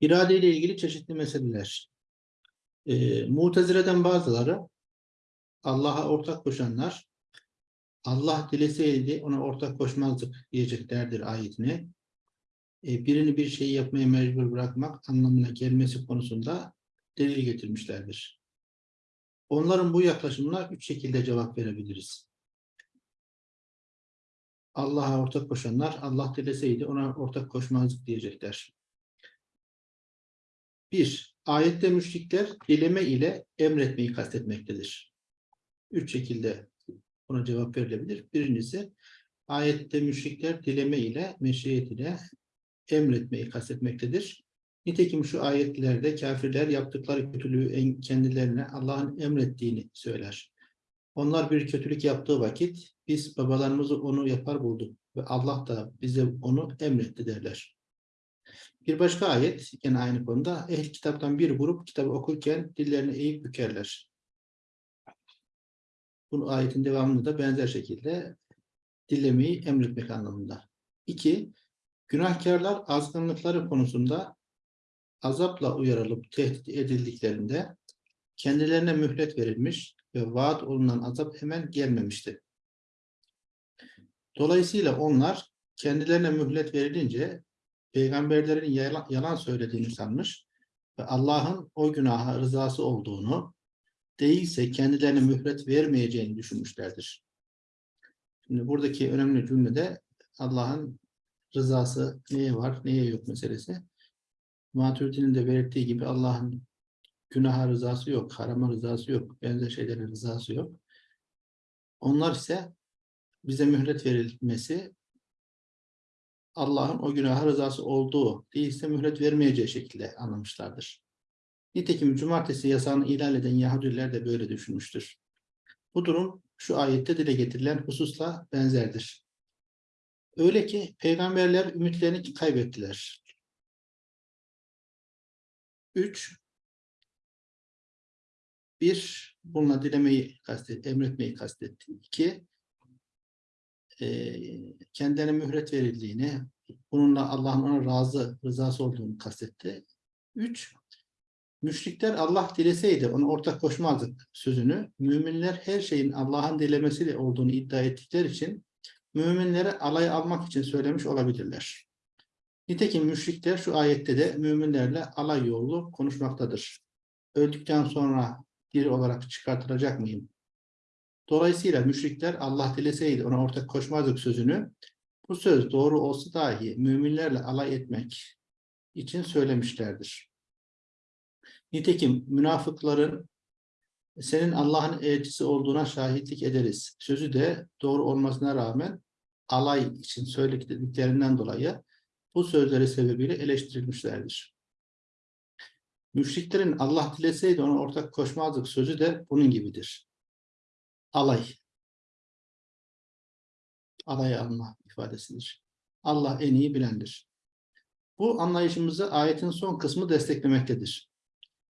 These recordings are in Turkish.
İrade ile ilgili çeşitli meseleler. E, Mutezile'den bazıları Allah'a ortak koşanlar Allah dileseydi ona ortak koşmazdık diyeceklerdir ayetini. E, birini bir şeyi yapmaya mecbur bırakmak anlamına gelmesi konusunda delil getirmişlerdir. Onların bu yaklaşımına üç şekilde cevap verebiliriz. Allah'a ortak koşanlar Allah dileseydi ona ortak koşmazdık diyecekler. Bir, ayette müşrikler dileme ile emretmeyi kastetmektedir. Üç şekilde buna cevap verilebilir. Birincisi, ayette müşrikler dileme ile, meşiyet ile emretmeyi kastetmektedir. Nitekim şu ayetlerde kafirler yaptıkları kötülüğü en- kendilerine Allah'ın emrettiğini söyler. Onlar bir kötülük yaptığı vakit biz babalarımızı onu yapar bulduk ve Allah da bize onu emretti derler. Bir başka ayet yine aynı konuda ehl kitaptan bir grup kitabı okurken dillerini eğip bükerler. Bu ayetin devamında da benzer şekilde dilemeyi emretmek anlamında. İki, günahkarlar azgınlıkları konusunda azapla uyarılıp tehdit edildiklerinde kendilerine mühlet verilmiş ve vaat olunan azap hemen gelmemişti. Dolayısıyla onlar kendilerine mühlet verilince peygamberlerin yalan, söylediğini sanmış ve Allah'ın o günaha rızası olduğunu değilse kendilerine mühlet vermeyeceğini düşünmüşlerdir. Şimdi buradaki önemli cümlede Allah'ın rızası neye var, neye yok meselesi. Maturidi'nin de belirttiği gibi Allah'ın günaha rızası yok, harama rızası yok, benzer şeylerin rızası yok. Onlar ise bize mühlet verilmesi Allah'ın o günaha rızası olduğu değilse mühlet vermeyeceği şekilde anlamışlardır. Nitekim cumartesi yasağını ihlal eden Yahudiler de böyle düşünmüştür. Bu durum şu ayette dile getirilen hususla benzerdir. Öyle ki peygamberler ümitlerini kaybettiler. 3. Bir, bununla dilemeyi kastet, emretmeyi kastetti. İki, e, kendilerine mühlet verildiğini, bununla Allah'ın ona razı, rızası olduğunu kastetti. Üç, müşrikler Allah dileseydi ona ortak koşmazdık sözünü, müminler her şeyin Allah'ın dilemesiyle olduğunu iddia ettikleri için müminlere alay almak için söylemiş olabilirler. Nitekim müşrikler şu ayette de müminlerle alay yollu konuşmaktadır. Öldükten sonra diri olarak çıkartılacak mıyım? Dolayısıyla müşrikler Allah dileseydi ona ortak koşmazdık sözünü bu söz doğru olsa dahi müminlerle alay etmek için söylemişlerdir. Nitekim münafıkların senin Allah'ın elçisi olduğuna şahitlik ederiz. Sözü de doğru olmasına rağmen alay için söylediklerinden dolayı bu sözleri sebebiyle eleştirilmişlerdir. Müşriklerin Allah dileseydi ona ortak koşmazdık sözü de bunun gibidir. Alay. Alay alma ifadesidir. Allah en iyi bilendir. Bu anlayışımızı ayetin son kısmı desteklemektedir.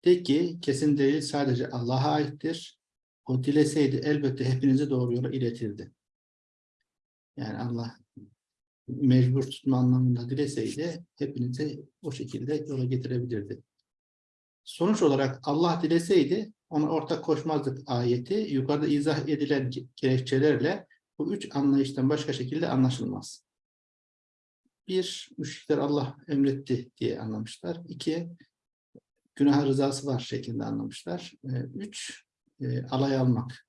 De ki kesin delil sadece Allah'a aittir. O dileseydi elbette hepinizi doğru yola iletirdi. Yani Allah mecbur tutma anlamında dileseydi hepinizi o şekilde yola getirebilirdi. Sonuç olarak Allah dileseydi ona ortak koşmazdık ayeti yukarıda izah edilen gerekçelerle bu üç anlayıştan başka şekilde anlaşılmaz. Bir, müşrikler Allah emretti diye anlamışlar. İki, günah rızası var şeklinde anlamışlar. Ee, Üç, e, alay almak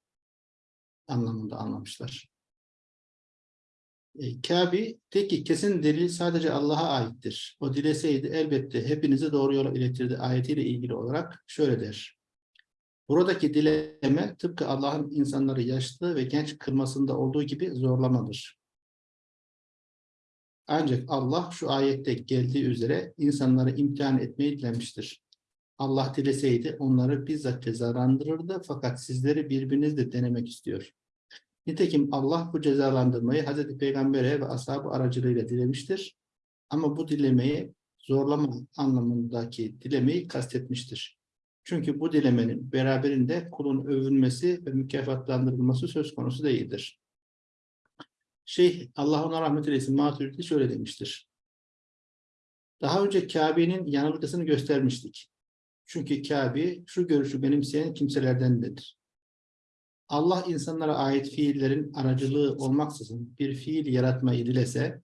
anlamında anlamışlar. E, Kabe de ki kesin delil sadece Allah'a aittir. O dileseydi elbette hepinizi doğru yola iletirdi ayetiyle ilgili olarak şöyle der. Buradaki dileme tıpkı Allah'ın insanları yaşlı ve genç kılmasında olduğu gibi zorlamadır. Ancak Allah şu ayette geldiği üzere insanları imtihan etmeyi dilemiştir. Allah dileseydi onları bizzat cezalandırırdı fakat sizleri birbirinizle denemek istiyor. Nitekim Allah bu cezalandırmayı Hazreti Peygamber'e ve ashabı aracılığıyla dilemiştir. Ama bu dilemeyi zorlama anlamındaki dilemeyi kastetmiştir. Çünkü bu dilemenin beraberinde kulun övülmesi ve mükafatlandırılması söz konusu değildir. Şeyh Allah ona rahmet eylesin Maturidi şöyle demiştir. Daha önce Kabe'nin yanılgısını göstermiştik. Çünkü Kabe şu görüşü benimseyen kimselerdendir. Allah insanlara ait fiillerin aracılığı olmaksızın bir fiil yaratmayı dilese,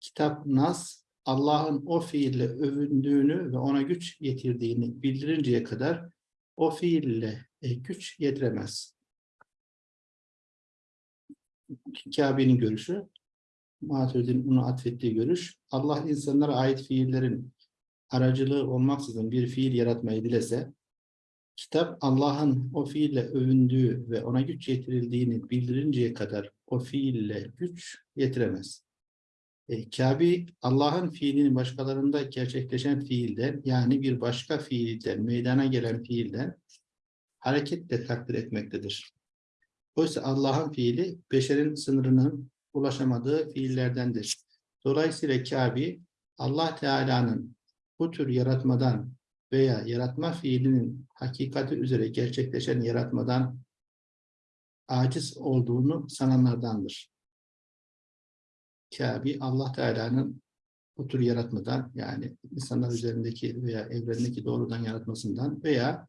kitap Nas, Allah'ın o fiille övündüğünü ve ona güç yetirdiğini bildirinceye kadar o fiille e, güç yetiremez. Kabe'nin görüşü, Maturidi'nin bunu atfettiği görüş, Allah insanlara ait fiillerin aracılığı olmaksızın bir fiil yaratmayı dilese, kitap Allah'ın o fiille övündüğü ve ona güç yetirildiğini bildirinceye kadar o fiille güç yetiremez. E, Kabe Allah'ın fiilini başkalarında gerçekleşen fiilden yani bir başka fiilden, meydana gelen fiilden hareketle takdir etmektedir. Oysa Allah'ın fiili beşerin sınırının ulaşamadığı fiillerdendir. Dolayısıyla Kabe Allah Teala'nın bu tür yaratmadan veya yaratma fiilinin hakikati üzere gerçekleşen yaratmadan aciz olduğunu sananlardandır. Kabe Allah Teala'nın bu tür yaratmadan yani insanlar üzerindeki veya evrendeki doğrudan yaratmasından veya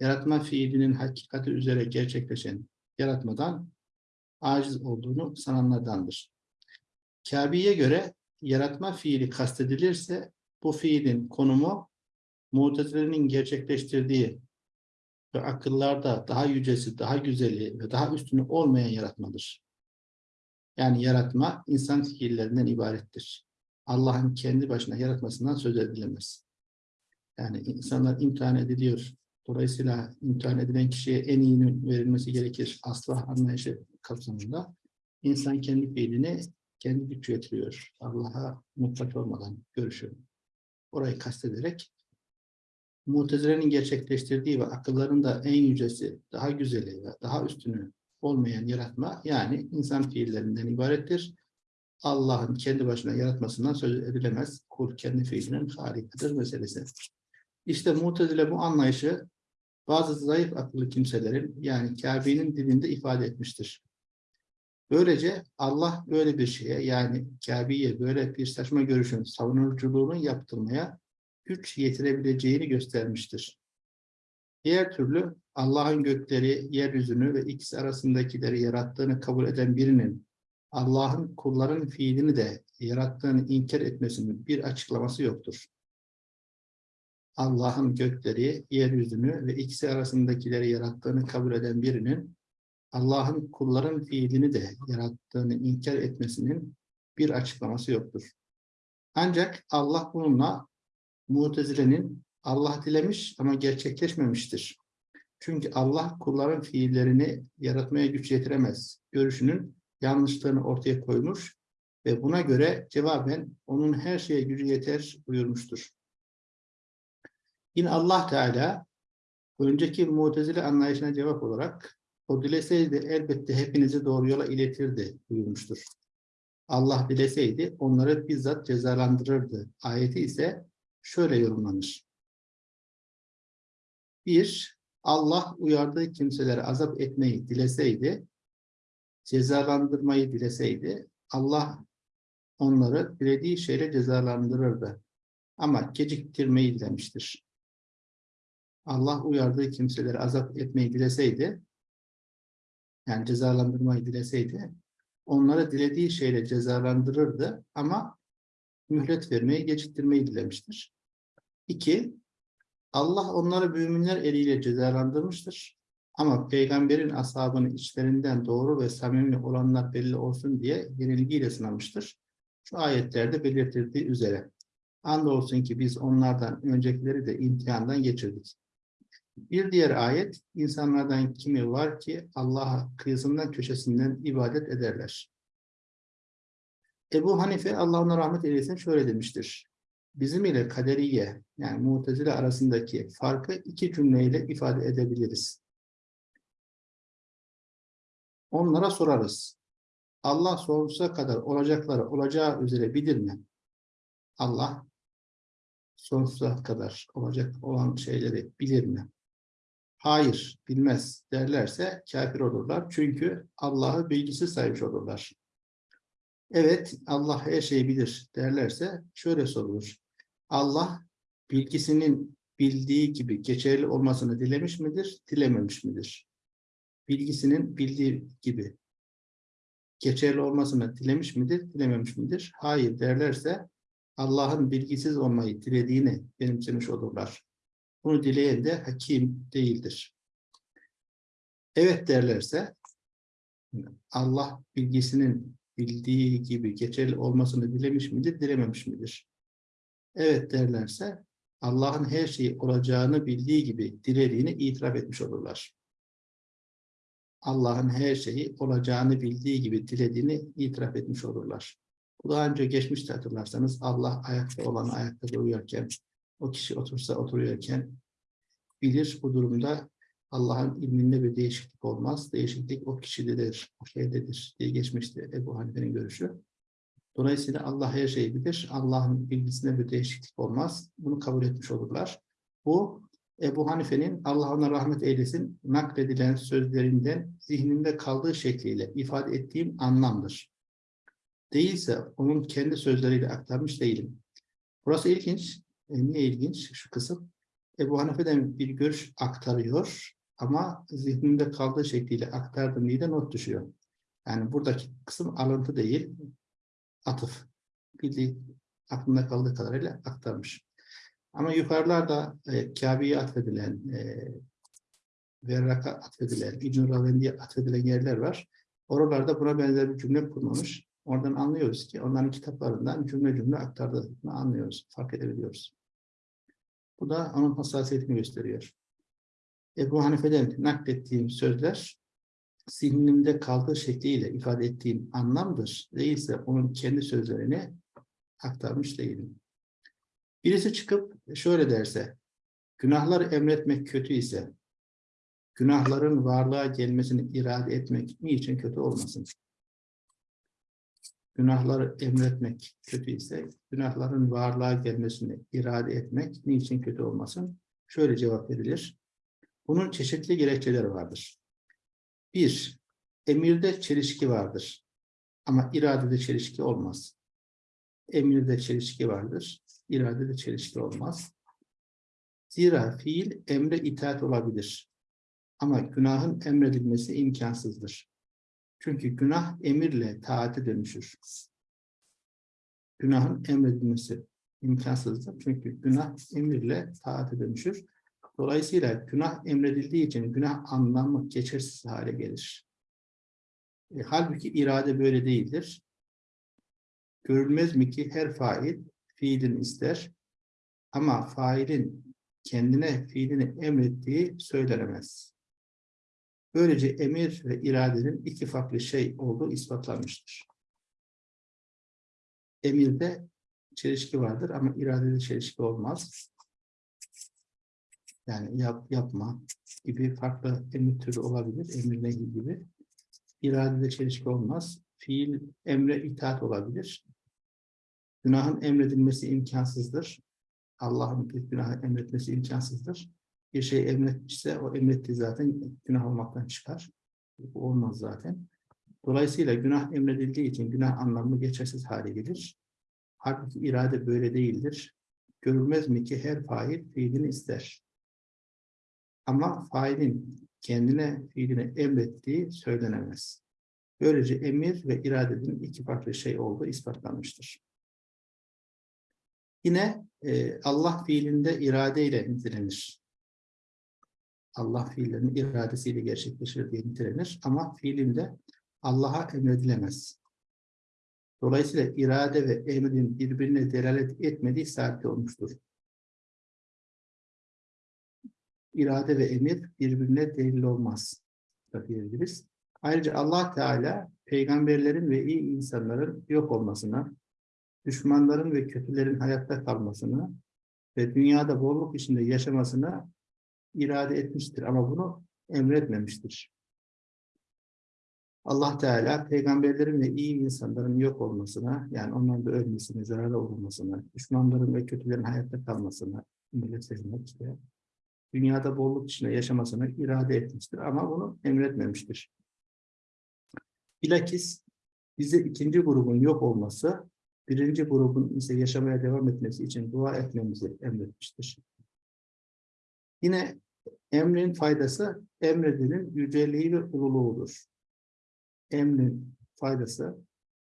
yaratma fiilinin hakikati üzere gerçekleşen yaratmadan aciz olduğunu sananlardandır. Kabe'ye göre yaratma fiili kastedilirse bu fiilin konumu Mutezile'nin gerçekleştirdiği ve akıllarda daha yücesi, daha güzeli ve daha üstünü olmayan yaratmadır. Yani yaratma insan fiillerinden ibarettir. Allah'ın kendi başına yaratmasından söz edilemez. Yani insanlar imtihan ediliyor. Dolayısıyla imtihan edilen kişiye en iyinin verilmesi gerekir. Asla anlayışı kapsamında. İnsan kendi fiilini kendi güç getiriyor. Allah'a mutlak olmadan görüşüyor. Orayı kastederek Mutezile'nin gerçekleştirdiği ve akılların da en yücesi, daha güzeli ve daha üstünü olmayan yaratma yani insan fiillerinden ibarettir. Allah'ın kendi başına yaratmasından söz edilemez. Kul kendi fiilinin harikadır meselesi. İşte Mutezile bu anlayışı bazı zayıf akıllı kimselerin yani Kabe'nin dilinde ifade etmiştir. Böylece Allah böyle bir şeye yani Kabe'ye böyle bir saçma görüşün savunuculuğunu yaptırmaya güç yetirebileceğini göstermiştir. Diğer türlü Allah'ın gökleri, yeryüzünü ve ikisi arasındakileri yarattığını kabul eden birinin Allah'ın kulların fiilini de yarattığını inkar etmesinin bir açıklaması yoktur. Allah'ın gökleri, yeryüzünü ve ikisi arasındakileri yarattığını kabul eden birinin Allah'ın kulların fiilini de yarattığını inkar etmesinin bir açıklaması yoktur. Ancak Allah bununla Mutezile'nin Allah dilemiş ama gerçekleşmemiştir. Çünkü Allah kulların fiillerini yaratmaya güç yetiremez. Görüşünün yanlışlığını ortaya koymuş ve buna göre cevaben onun her şeye gücü yeter buyurmuştur. Yine Allah Teala önceki mutezile anlayışına cevap olarak o dileseydi elbette hepinizi doğru yola iletirdi buyurmuştur. Allah dileseydi onları bizzat cezalandırırdı. Ayeti ise şöyle yorumlanır. Bir, Allah uyardığı kimselere azap etmeyi dileseydi, cezalandırmayı dileseydi, Allah onları dilediği şeyle cezalandırırdı. Ama geciktirmeyi dilemiştir. Allah uyardığı kimseleri azap etmeyi dileseydi, yani cezalandırmayı dileseydi, onları dilediği şeyle cezalandırırdı ama mühlet vermeyi, geciktirmeyi dilemiştir. İki, Allah onları müminler eliyle cezalandırmıştır. Ama peygamberin ashabını içlerinden doğru ve samimi olanlar belli olsun diye yenilgiyle sınamıştır. Şu ayetlerde belirtildiği üzere. Andolsun ki biz onlardan öncekileri de imtihandan geçirdik. Bir diğer ayet, insanlardan kimi var ki Allah'a kıyısından köşesinden ibadet ederler. Ebu Hanife Allah ona rahmet eylesin şöyle demiştir. Bizim ile kaderiye yani mutezile arasındaki farkı iki cümleyle ifade edebiliriz. Onlara sorarız. Allah sonsuza kadar olacakları olacağı üzere bilir mi? Allah sonsuza kadar olacak olan şeyleri bilir mi? Hayır, bilmez derlerse kafir olurlar. Çünkü Allah'ı bilgisi saymış olurlar evet Allah her şeyi bilir derlerse şöyle sorulur. Allah bilgisinin bildiği gibi geçerli olmasını dilemiş midir, dilememiş midir? Bilgisinin bildiği gibi geçerli olmasını dilemiş midir, dilememiş midir? Hayır derlerse Allah'ın bilgisiz olmayı dilediğini benimsemiş olurlar. Bunu dileyen de hakim değildir. Evet derlerse Allah bilgisinin bildiği gibi geçerli olmasını dilemiş midir, dilememiş midir? Evet derlerse Allah'ın her şeyi olacağını bildiği gibi dilediğini itiraf etmiş olurlar. Allah'ın her şeyi olacağını bildiği gibi dilediğini itiraf etmiş olurlar. Bu daha önce geçmişte hatırlarsanız Allah ayakta olan ayakta uyurken, o kişi otursa oturuyorken bilir bu durumda Allah'ın ilminde bir değişiklik olmaz. Değişiklik o kişidedir, o şeydedir diye geçmişti Ebu Hanife'nin görüşü. Dolayısıyla Allah her şeyi bilir. Allah'ın bilgisinde bir değişiklik olmaz. Bunu kabul etmiş olurlar. Bu Ebu Hanife'nin Allah ona rahmet eylesin nakledilen sözlerinden zihninde kaldığı şekliyle ifade ettiğim anlamdır. Değilse onun kendi sözleriyle aktarmış değilim. Burası ilginç. E, niye ilginç şu kısım? Ebu Hanife'den bir görüş aktarıyor ama zihninde kaldığı şekliyle aktardım diye de not düşüyor. Yani buradaki kısım alıntı değil, atıf. Bildiği aklında kaldığı kadarıyla aktarmış. Ama yukarılarda e, Kabe'ye atfedilen, e, Verrak'a atfedilen, İbn-i Ravendi'ye atfedilen yerler var. Oralarda buna benzer bir cümle kurmamış. Oradan anlıyoruz ki onların kitaplarından cümle cümle aktardığını anlıyoruz, fark edebiliyoruz. Bu da onun hassasiyetini gösteriyor. Ebu Hanife'den naklettiğim sözler zihnimde kaldığı şekliyle ifade ettiğim anlamdır. Değilse onun kendi sözlerini aktarmış değilim. Birisi çıkıp şöyle derse, günahlar emretmek kötü ise, günahların varlığa gelmesini irade etmek niçin kötü olmasın? Günahları emretmek kötü ise, günahların varlığa gelmesini irade etmek niçin kötü olmasın? Şöyle cevap verilir. Bunun çeşitli gerekçeleri vardır. Bir, emirde çelişki vardır. Ama iradede çelişki olmaz. Emirde çelişki vardır. iradede çelişki olmaz. Zira fiil emre itaat olabilir. Ama günahın emredilmesi imkansızdır. Çünkü günah emirle taate dönüşür. Günahın emredilmesi imkansızdır. Çünkü günah emirle taate dönüşür. Dolayısıyla günah emredildiği için günah anlamı geçersiz hale gelir. E, halbuki irade böyle değildir. Görülmez mi ki her fail fiilin ister ama failin kendine fiilini emrettiği söylenemez. Böylece emir ve iradenin iki farklı şey olduğu ispatlanmıştır. Emirde çelişki vardır ama iradede çelişki olmaz yani yap, yapma gibi farklı emir türü olabilir. Emir nehi gibi. İradede çelişki olmaz. Fiil emre itaat olabilir. Günahın emredilmesi imkansızdır. Allah'ın bir günahı emretmesi imkansızdır. Bir şey emretmişse o emrettiği zaten günah olmaktan çıkar. Bu olmaz zaten. Dolayısıyla günah emredildiği için günah anlamı geçersiz hale gelir. Halbuki irade böyle değildir. Görülmez mi ki her fail fiilini ister. Ama failin kendine fiilini emrettiği söylenemez. Böylece emir ve iradenin iki farklı şey olduğu ispatlanmıştır. Yine e, Allah fiilinde iradeyle nitelenir. Allah fiillerini iradesiyle gerçekleşir diye nitelenir ama fiilinde Allah'a emredilemez. Dolayısıyla irade ve emrin birbirine delalet etmediği sabit olmuştur irade ve emir birbirine delil olmaz da diyebiliriz. Ayrıca Allah Teala peygamberlerin ve iyi insanların yok olmasına, düşmanların ve kötülerin hayatta kalmasına ve dünyada bolluk içinde yaşamasına irade etmiştir ama bunu emretmemiştir. Allah Teala peygamberlerin ve iyi insanların yok olmasına, yani onların da ölmesine, zararlı olmasına, düşmanların ve kötülerin hayatta kalmasına, millet sevmek işte, dünyada bolluk içinde yaşamasını irade etmiştir ama bunu emretmemiştir. Bilakis bize ikinci grubun yok olması birinci grubun ise yaşamaya devam etmesi için dua etmemizi emretmiştir. Yine emrin faydası emredenin yüceliği ve ululuğudur. Emrin faydası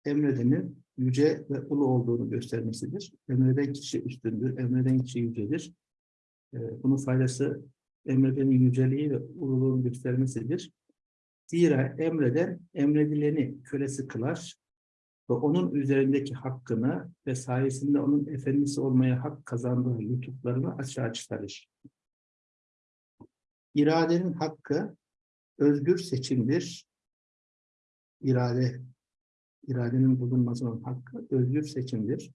emredenin yüce ve ulu olduğunu göstermesidir. Emreden kişi üstündür, emreden kişi yücedir. Ee, Bunun faydası emredenin yüceliği ve ululuğunu göstermesidir. Zira emreden emredileni kölesi kılar ve onun üzerindeki hakkını ve sayesinde onun efendisi olmaya hak kazandığı lütuflarını açığa çıkarır. İradenin hakkı özgür seçimdir. İrade, iradenin bulunmasının hakkı özgür seçimdir.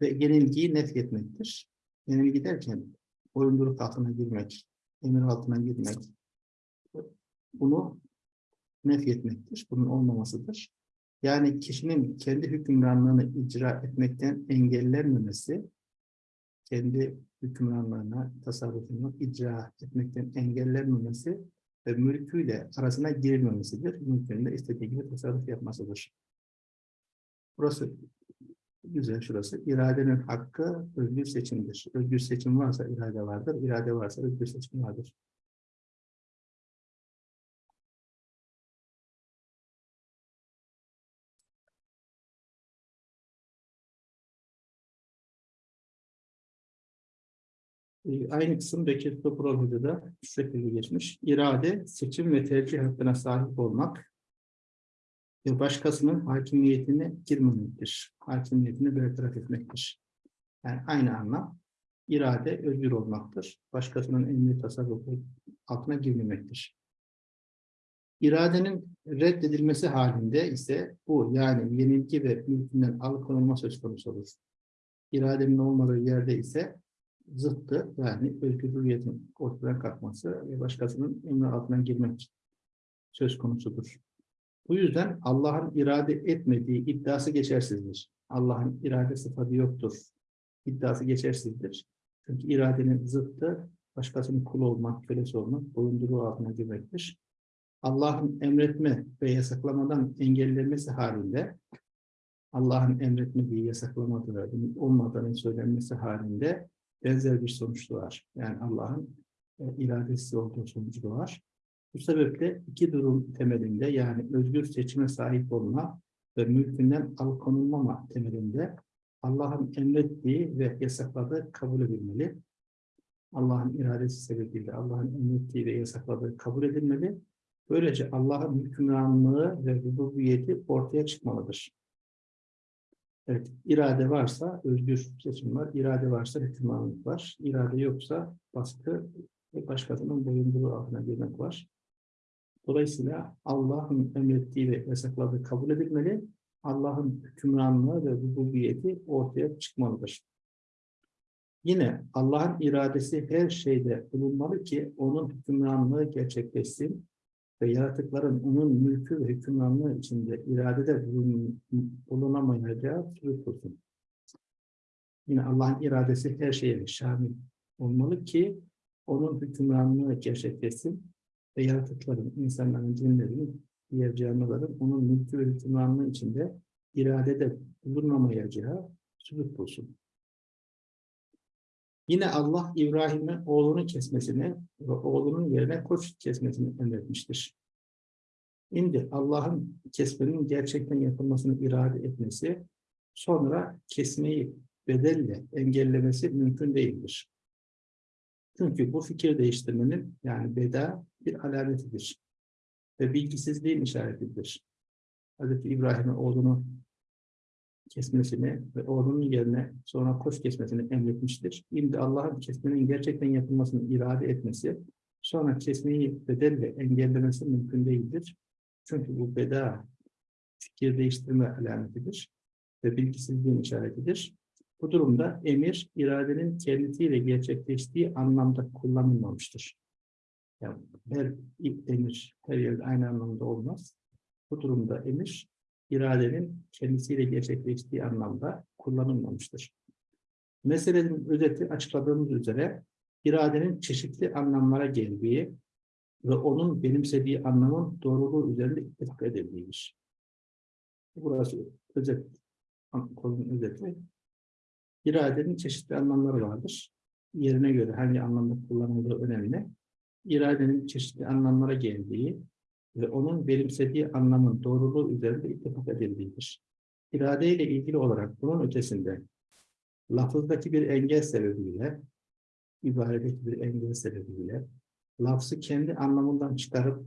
Ve yenilgiyi nefyetmektir. Yenilgi derken boyunduruk altına girmek, emir altına girmek, bunu nefyetmektir. Bunun olmamasıdır. Yani kişinin kendi hükümranlığını icra etmekten engellenmemesi, kendi hükümranlığına, tasarrufunu icra etmekten engellenmemesi ve mülküyle arasına girilmemesidir. Mülkünde istediği gibi tasarruf yapmasıdır. Burası güzel şurası. İradenin hakkı özgür seçimdir. Özgür seçim varsa irade vardır. İrade varsa özgür seçim vardır. Ee, Aynı kısım Bekir Topral Hoca'da şu şekilde geçmiş. İrade, seçim ve tercih hakkına sahip olmak ve başkasının hakimiyetine girmemektir. Hakimiyetini bertaraf etmektir. Yani aynı anlam. İrade özgür olmaktır. Başkasının emri tasarrufu altına girmemektir. İradenin reddedilmesi halinde ise bu yani yenilgi ve mülkünden alıkonulma söz konusu olur. İradenin olmadığı yerde ise zıttı yani özgürlüğün ortadan kalkması ve başkasının emri altına girmek söz konusudur. Bu yüzden Allah'ın irade etmediği iddiası geçersizdir. Allah'ın irade sıfatı yoktur. İddiası geçersizdir. Çünkü iradenin zıttı başkasının kulu olmak, kölesi olmak, boyunduruğu altına girmektir. Allah'ın emretme ve yasaklamadan engellenmesi halinde Allah'ın emretmediği, yasaklamadığı, olmadığını söylenmesi halinde benzer bir sonuç doğar. Yani Allah'ın e, iradesi olduğu sonucu doğar. Bu sebeple iki durum temelinde yani özgür seçime sahip olma ve mülkünden alıkonulmama temelinde Allah'ın emrettiği ve yasakladığı kabul edilmeli. Allah'ın iradesi sebebiyle Allah'ın emrettiği ve yasakladığı kabul edilmeli. Böylece Allah'ın hükümranlığı ve rububiyeti ortaya çıkmalıdır. Evet, irade varsa özgür seçim var, irade varsa hükümranlık var, irade yoksa baskı ve başkasının boyunduruğu altına girmek var. Dolayısıyla Allah'ın emrettiği ve yasakladığı kabul edilmeli, Allah'ın hükümranlığı ve rububiyeti ortaya çıkmalıdır. Yine Allah'ın iradesi her şeyde bulunmalı ki onun hükümranlığı gerçekleşsin ve yaratıkların onun mülkü ve hükümranlığı içinde iradede bulun, bulunamayacağı sürüp olsun. Yine Allah'ın iradesi her şeye şamil olmalı ki onun hükümranlığı gerçekleşsin ve yaratıkların, insanların, cinlerin, diğer canlıların onun mülkü ve hükümranlığı içinde iradede bulunamayacağı sürüp olsun. Yine Allah İbrahim'e oğlunu kesmesini ve oğlunun yerine koç kesmesini emretmiştir. Şimdi Allah'ın kesmenin gerçekten yapılmasını irade etmesi, sonra kesmeyi bedelle engellemesi mümkün değildir. Çünkü bu fikir değiştirmenin yani beda bir alametidir ve bilgisizliğin işaretidir. Hz. İbrahim'e oğlunu kesmesini ve oğlunun yerine sonra koç kesmesini emretmiştir. Şimdi Allah'ın kesmenin gerçekten yapılmasını irade etmesi, sonra kesmeyi bedelle engellemesi mümkün değildir. Çünkü bu beda fikir değiştirme alametidir ve bilgisizliğin işaretidir. Bu durumda emir, iradenin kendisiyle gerçekleştiği anlamda kullanılmamıştır. Yani her emir her yerde aynı anlamda olmaz. Bu durumda emir, iradenin kendisiyle gerçekleştiği anlamda kullanılmamıştır. Meselenin özeti açıkladığımız üzere iradenin çeşitli anlamlara geldiği ve onun benimsediği anlamın doğruluğu üzerinde ittifak edildiğidir. Burası özet konunun özeti. İradenin çeşitli anlamları vardır. Yerine göre hangi anlamda kullanıldığı önemli. İradenin çeşitli anlamlara geldiği ve onun benimsediği anlamın doğruluğu üzerinde ittifak edildiğidir. İrade ile ilgili olarak bunun ötesinde lafızdaki bir engel sebebiyle, ibaredeki bir engel sebebiyle, lafzı kendi anlamından çıkarıp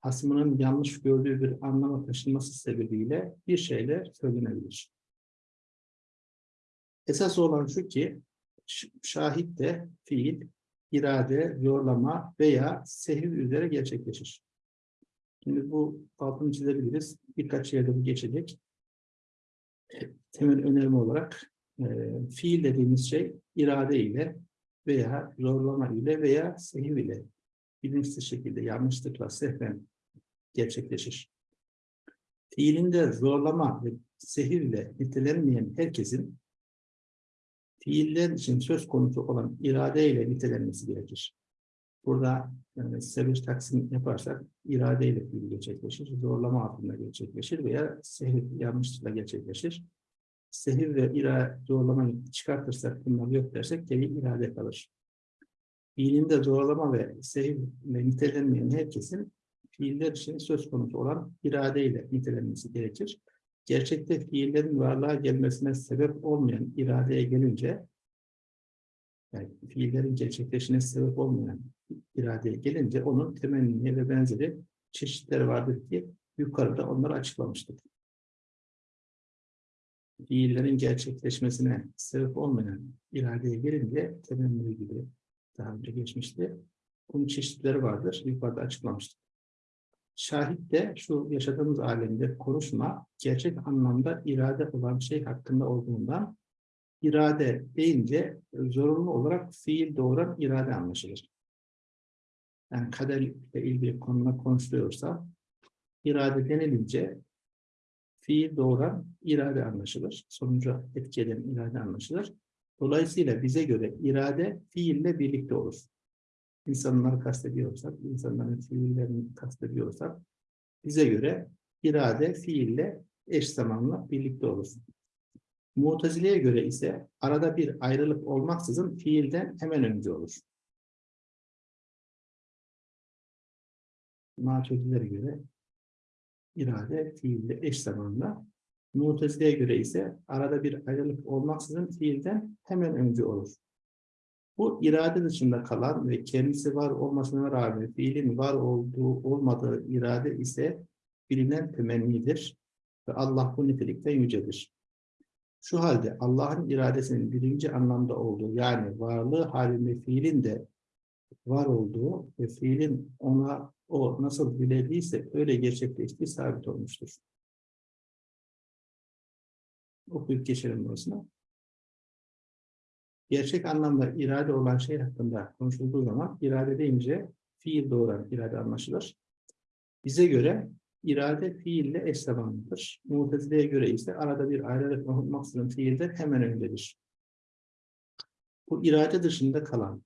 hasmının yanlış gördüğü bir anlama taşınması sebebiyle bir şeyler söylenebilir. Esas olan şu ki, şahit de fiil, irade, yorlama veya sehiv üzere gerçekleşir. Şimdi bu altını çizebiliriz. Birkaç yerde bu geçecek. Temel önerme olarak e, fiil dediğimiz şey irade ile veya zorlama ile veya sehiv ile bilinçsiz şekilde yanlışlıkla sehven gerçekleşir. Fiilinde zorlama ve sehiv ile nitelenmeyen herkesin fiiller için söz konusu olan irade ile nitelenmesi gerekir. Burada yani sebep taksim yaparsak irade ile fiil gerçekleşir, zorlama altında gerçekleşir veya sehiv yanlışlıkla gerçekleşir. Sehiv ve ira zorlamayı çıkartırsak bunlar yok dersek geri irade kalır. Fiilinde zorlama ve sehiv ile nitelenmeyen herkesin fiiller için söz konusu olan irade ile nitelenmesi gerekir. Gerçekte fiillerin varlığa gelmesine sebep olmayan iradeye gelince yani fiillerin gerçekleşine sebep olmayan iradeye gelince onun temenni ve benzeri çeşitleri vardır ki yukarıda onları açıklamıştık. Fiillerin gerçekleşmesine sebep olmayan iradeye gelince temenni gibi daha önce geçmişti. Bunun çeşitleri vardır. Yukarıda açıklamıştık. Şahit de şu yaşadığımız alemde konuşma gerçek anlamda irade olan şey hakkında olduğundan irade deyince zorunlu olarak fiil doğuran irade anlaşılır. Yani kaderle ilgili konuda konuşuluyorsa irade denilince fiil doğuran irade anlaşılır. Sonuca etki eden irade anlaşılır. Dolayısıyla bize göre irade fiille birlikte olur. İnsanları kastediyorsak, insanların fiillerini kastediyorsak bize göre irade fiille eş zamanla birlikte olur. Mutezile'ye göre ise arada bir ayrılık olmaksızın fiilden hemen önce olur. Maturidiler'e göre irade fiille eş zamanla. Mutezile'ye göre ise arada bir ayrılık olmaksızın fiilden hemen önce olur. Bu irade dışında kalan ve kendisi var olmasına rağmen fiilin var olduğu olmadığı irade ise bilinen temennidir ve Allah bu nitelikte yücedir. Şu halde Allah'ın iradesinin birinci anlamda olduğu yani varlığı halinde fiilin de var olduğu ve fiilin ona o nasıl dilediyse öyle gerçekleştiği sabit olmuştur. Okuyup geçelim burasına. Gerçek anlamda irade olan şey hakkında konuşulduğu zaman irade deyince fiil doğuran irade anlaşılır. Bize göre irade fiille eş zamanlıdır. Mutezile'ye göre ise arada bir ayrılık olmaksızın fiilden hemen öncedir. Bu irade dışında kalan,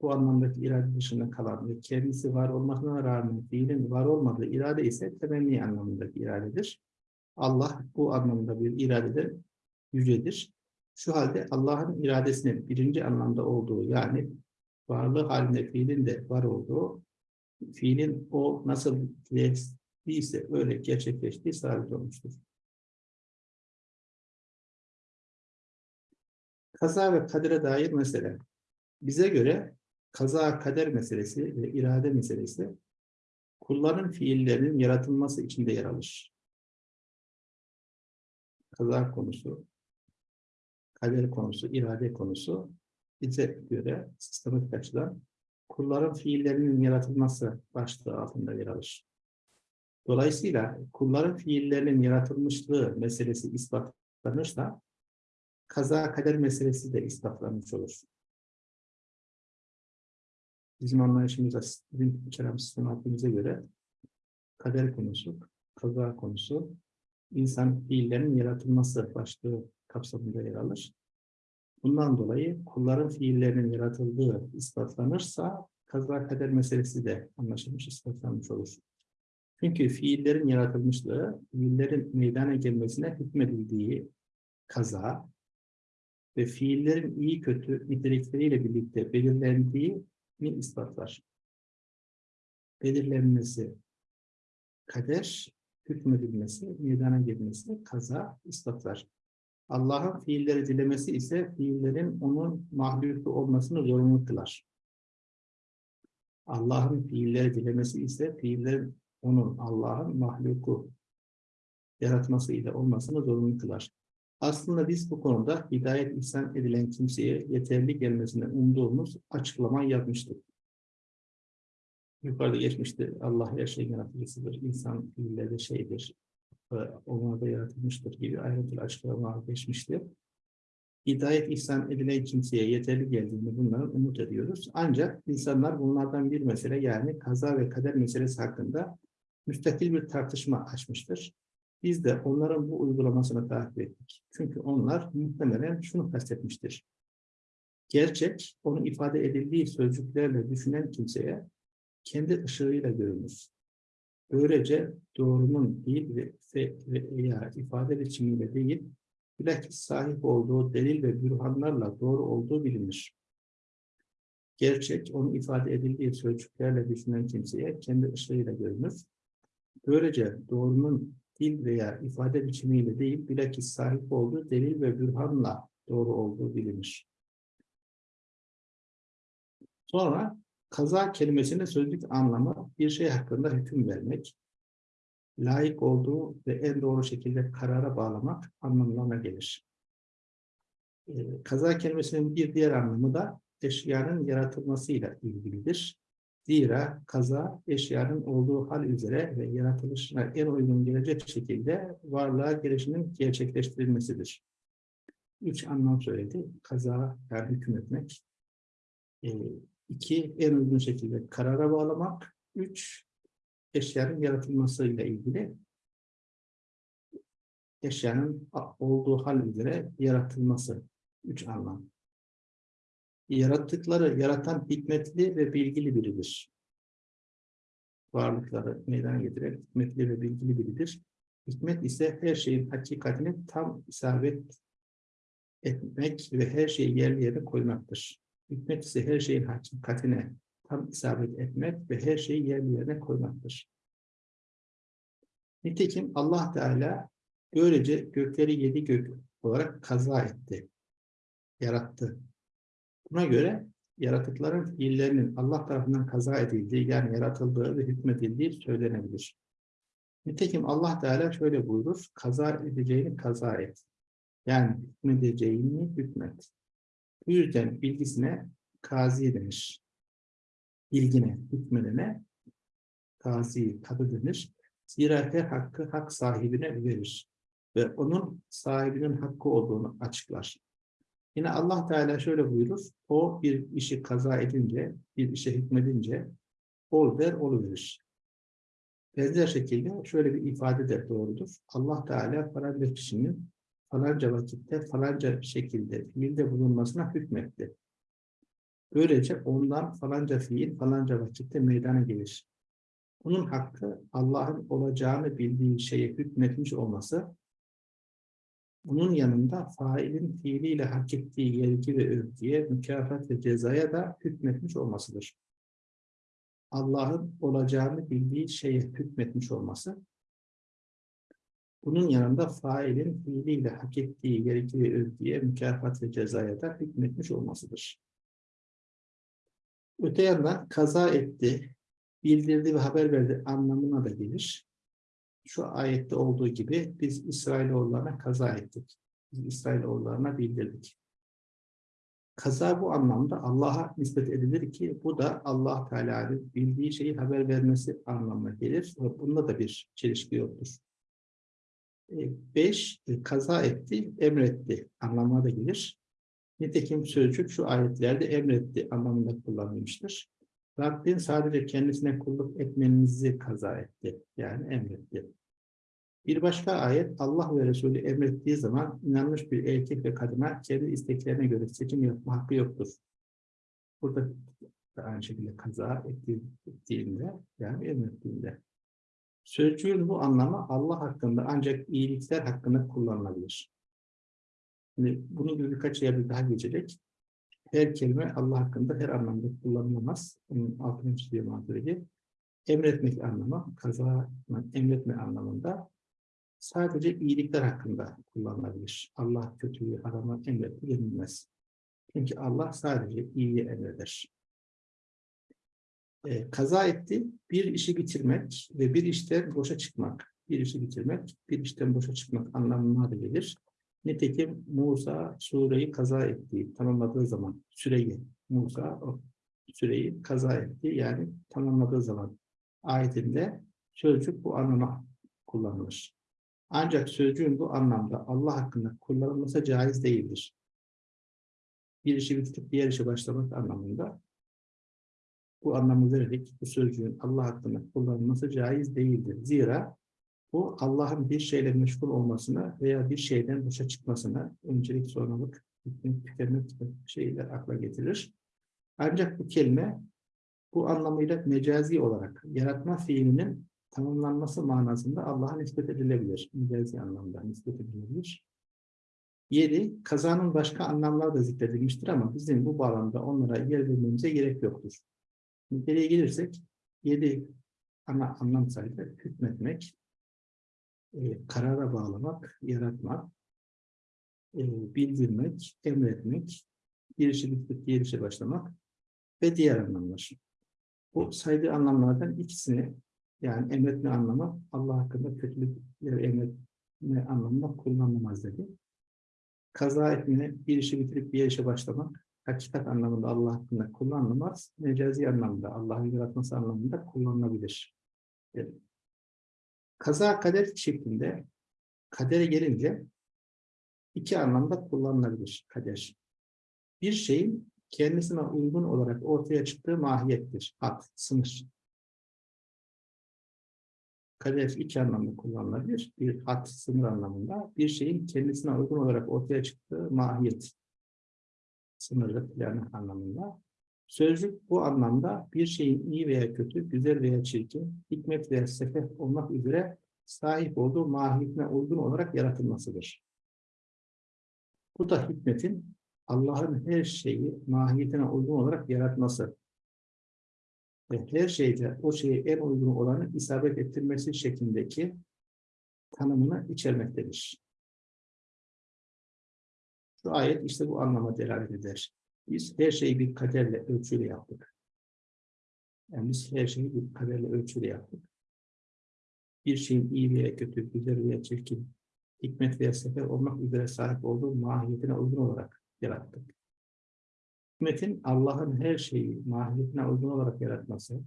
bu anlamdaki irade dışında kalan ve kendisi var olmasına rağmen fiilin var olmadığı irade ise temenni anlamındaki iradedir. Allah bu anlamda bir iradeden yücedir. Şu halde Allah'ın iradesinin birinci anlamda olduğu yani varlığı halinde fiilin de var olduğu, fiilin o nasıl değilse öyle gerçekleştiği sabit olmuştur. Kaza ve kadere dair mesele. Bize göre kaza kader meselesi ve irade meselesi kulların fiillerinin yaratılması içinde yer alır. Kaza konusu, kader konusu, irade konusu bize göre sistematik açıdan kulların fiillerinin yaratılması başlığı altında yer alır. Dolayısıyla kulların fiillerinin yaratılmışlığı meselesi ispatlanırsa kaza kader meselesi de ispatlanmış olur. Bizim anlayışımızda, bizim kelam sistematikimize göre kader konusu, kaza konusu, insan fiillerinin yaratılması başlığı kapsamında yer alır. Bundan dolayı kulların fiillerinin yaratıldığı ispatlanırsa kaza kader meselesi de anlaşılmış, ispatlanmış olur. Çünkü fiillerin yaratılmışlığı, fiillerin meydana gelmesine hükmedildiği kaza ve fiillerin iyi kötü nitelikleriyle birlikte belirlendiğini ispatlar. Belirlenmesi kader, hükmedilmesi, meydana gelmesi kaza ispatlar. Allah'ın fiilleri dilemesi ise fiillerin onun mahluku olmasını zorunlu kılar. Allah'ın fiilleri dilemesi ise fiillerin onun Allah'ın mahluku yaratması ile olmasını zorunlu kılar. Aslında biz bu konuda hidayet ihsan edilen kimseye yeterli gelmesine umduğumuz açıklamayı yapmıştık. Yukarıda geçmişti. Allah her şeyin yaratıcısıdır. İnsan fiilleri şeydir. Onlar da yaratılmıştır gibi ayrıntılı açıklama geçmişti. Hidayet ihsan edilen kimseye yeterli geldiğini bunların umut ediyoruz. Ancak insanlar bunlardan bir mesele yani kaza ve kader meselesi hakkında müstakil bir tartışma açmıştır. Biz de onların bu uygulamasını takip ettik. Çünkü onlar muhtemelen şunu kastetmiştir. Gerçek, onun ifade edildiği sözcüklerle düşünen kimseye kendi ışığıyla görünür. Böylece doğrunun değil ve, ve, ve veya ifade biçimiyle değil, bilakis sahip olduğu delil ve bürhanlarla doğru olduğu bilinir. Gerçek, onun ifade edildiği sözcüklerle düşünen kimseye kendi ışığıyla görünür. Böylece doğrunun dil veya ifade biçimiyle değil, bilakis sahip olduğu delil ve bürhanla doğru olduğu bilinir. Sonra kaza kelimesinin sözlük anlamı bir şey hakkında hüküm vermek, layık olduğu ve en doğru şekilde karara bağlamak anlamlarına gelir. Ee, kaza kelimesinin bir diğer anlamı da eşyanın yaratılmasıyla ilgilidir. Zira kaza eşyanın olduğu hal üzere ve yaratılışına en uygun gelecek şekilde varlığa gelişinin gerçekleştirilmesidir. Üç anlam söyledi. Kaza yani hükmetmek. E, iki, en uygun şekilde karara bağlamak. Üç, eşyanın yaratılmasıyla ilgili eşyanın olduğu hal üzere yaratılması. Üç anlam yarattıkları yaratan hikmetli ve bilgili biridir. Varlıkları meydana getiren hikmetli ve bilgili biridir. Hikmet ise her şeyin hakikatini tam isabet etmek ve her şeyi yerli yerine koymaktır. Hikmet ise her şeyin hakikatine tam isabet etmek ve her şeyi yerli yerine koymaktır. Nitekim Allah Teala böylece gökleri yedi gök olarak kaza etti, yarattı. Buna göre yaratıkların fiillerinin Allah tarafından kaza edildiği yani yaratıldığı ve hükmedildiği söylenebilir. Nitekim Allah Teala şöyle buyurur, kaza edeceğini kaza et. Yani hükmedeceğini hükmet. Bu yüzden bilgisine kazi denir. Bilgine, hükmedene kazi, kadı denir. Zira her hakkı hak sahibine verir ve onun sahibinin hakkı olduğunu açıklar. Yine Allah Teala şöyle buyurur. O bir işi kaza edince, bir işe hükmedince ol der, verir. Benzer şekilde şöyle bir ifade de doğrudur. Allah Teala falanca kişinin falanca vakitte falanca şekilde fiilde bulunmasına hükmetti. Böylece ondan falanca fiil falanca vakitte meydana gelir. Bunun hakkı Allah'ın olacağını bildiği şeye hükmetmiş olması bunun yanında failin fiiliyle hak ettiği yergi ve övgüye, mükafat ve cezaya da hükmetmiş olmasıdır. Allah'ın olacağını bildiği şeye hükmetmiş olması, bunun yanında failin fiiliyle hak ettiği ve övgüye, mükafat ve cezaya da hükmetmiş olmasıdır. Öte yandan kaza etti, bildirdi ve haber verdi anlamına da gelir şu ayette olduğu gibi biz İsrailoğullarına kaza ettik. Biz İsrailoğullarına bildirdik. Kaza bu anlamda Allah'a nispet edilir ki bu da Allah Teala'nın bildiği şeyi haber vermesi anlamına gelir. Ve bunda da bir çelişki yoktur. E, beş, e, kaza etti, emretti anlamına da gelir. Nitekim sözcük şu ayetlerde emretti anlamında kullanılmıştır. Rabbin sadece kendisine kulluk etmenizi kaza etti. Yani emretti. Bir başka ayet Allah ve Resulü emrettiği zaman inanmış bir erkek ve kadına kendi isteklerine göre seçim yapma hakkı yoktur. Burada da aynı şekilde kaza ettiğinde yani emrettiğinde. Sözcüğün bu anlamı Allah hakkında ancak iyilikler hakkında kullanılabilir. Şimdi gibi birkaç yerde daha geçecek. Her kelime Allah hakkında her anlamda kullanılamaz. Bunun altını çiziyor Maturidi. Emretmek anlamı, kaza emretme anlamında sadece iyilikler hakkında kullanılabilir. Allah kötülüğü harama emretti denilmez. Çünkü Allah sadece iyiyi emreder. Ee, kaza etti, bir işi bitirmek ve bir işten boşa çıkmak. Bir işi bitirmek, bir işten boşa çıkmak anlamına da gelir. Nitekim Musa sureyi kaza ettiği, tamamladığı zaman süreyi, Musa o süreyi kaza etti. Yani tamamladığı zaman ayetinde sözcük bu anlama kullanılır. Ancak sözcüğün bu anlamda Allah hakkında kullanılması caiz değildir. Bir işi bitirip diğer işe başlamak anlamında bu anlamı vererek bu sözcüğün Allah hakkında kullanılması caiz değildir. Zira bu Allah'ın bir şeyle meşgul olmasına veya bir şeyden boşa çıkmasına öncelik hükmet tükenmek şeyler akla getirir. Ancak bu kelime bu anlamıyla mecazi olarak yaratma fiilinin tamamlanması manasında Allah'a nispet edilebilir. Mecazi anlamda nispet edilebilir. Yedi, kazanın başka anlamları da zikredilmiştir ama bizim bu bağlamda onlara yer vermemize gerek yoktur. Niteliğe gelirsek, yedi ana anlam sayıda hükmetmek, e, karara bağlamak, yaratmak, e, bildirmek, emretmek, bir işi bitirip diğer işe başlamak ve diğer anlamlar. Bu saydığı anlamlardan ikisini yani emretme anlamı Allah hakkında kötülük emretme anlamında kullanılamaz dedi. Kaza etme, bir işi bitirip bir işe başlamak hakikat anlamında Allah hakkında kullanılamaz. Mecazi anlamda, Allah'ın yaratması anlamında kullanılabilir. Dedi. Kaza kader şeklinde kadere gelince iki anlamda kullanılabilir kader. Bir şeyin kendisine uygun olarak ortaya çıktığı mahiyettir. Had, sınır. Kader iki anlamda kullanılabilir. Bir had, sınır anlamında. Bir şeyin kendisine uygun olarak ortaya çıktığı mahiyet. Sınırlı planı anlamında. Sözcük bu anlamda bir şeyin iyi veya kötü, güzel veya çirkin, hikmet veya sefeh olmak üzere sahip olduğu mahiyetine uygun olarak yaratılmasıdır. Bu da hikmetin Allah'ın her şeyi mahiyetine uygun olarak yaratması ve her şeyde o şeye en uygun olanı isabet ettirmesi şeklindeki tanımını içermektedir. Şu ayet işte bu anlama delalet eder. Biz her şeyi bir kaderle, ölçüyle yaptık. Yani biz her şeyi bir kaderle, ölçüyle yaptık. Bir şeyin iyi veya kötü, güzel veya çirkin, hikmet veya sefer olmak üzere sahip olduğu mahiyetine uygun olarak yarattık. Hikmetin Allah'ın her şeyi mahiyetine uygun olarak yaratması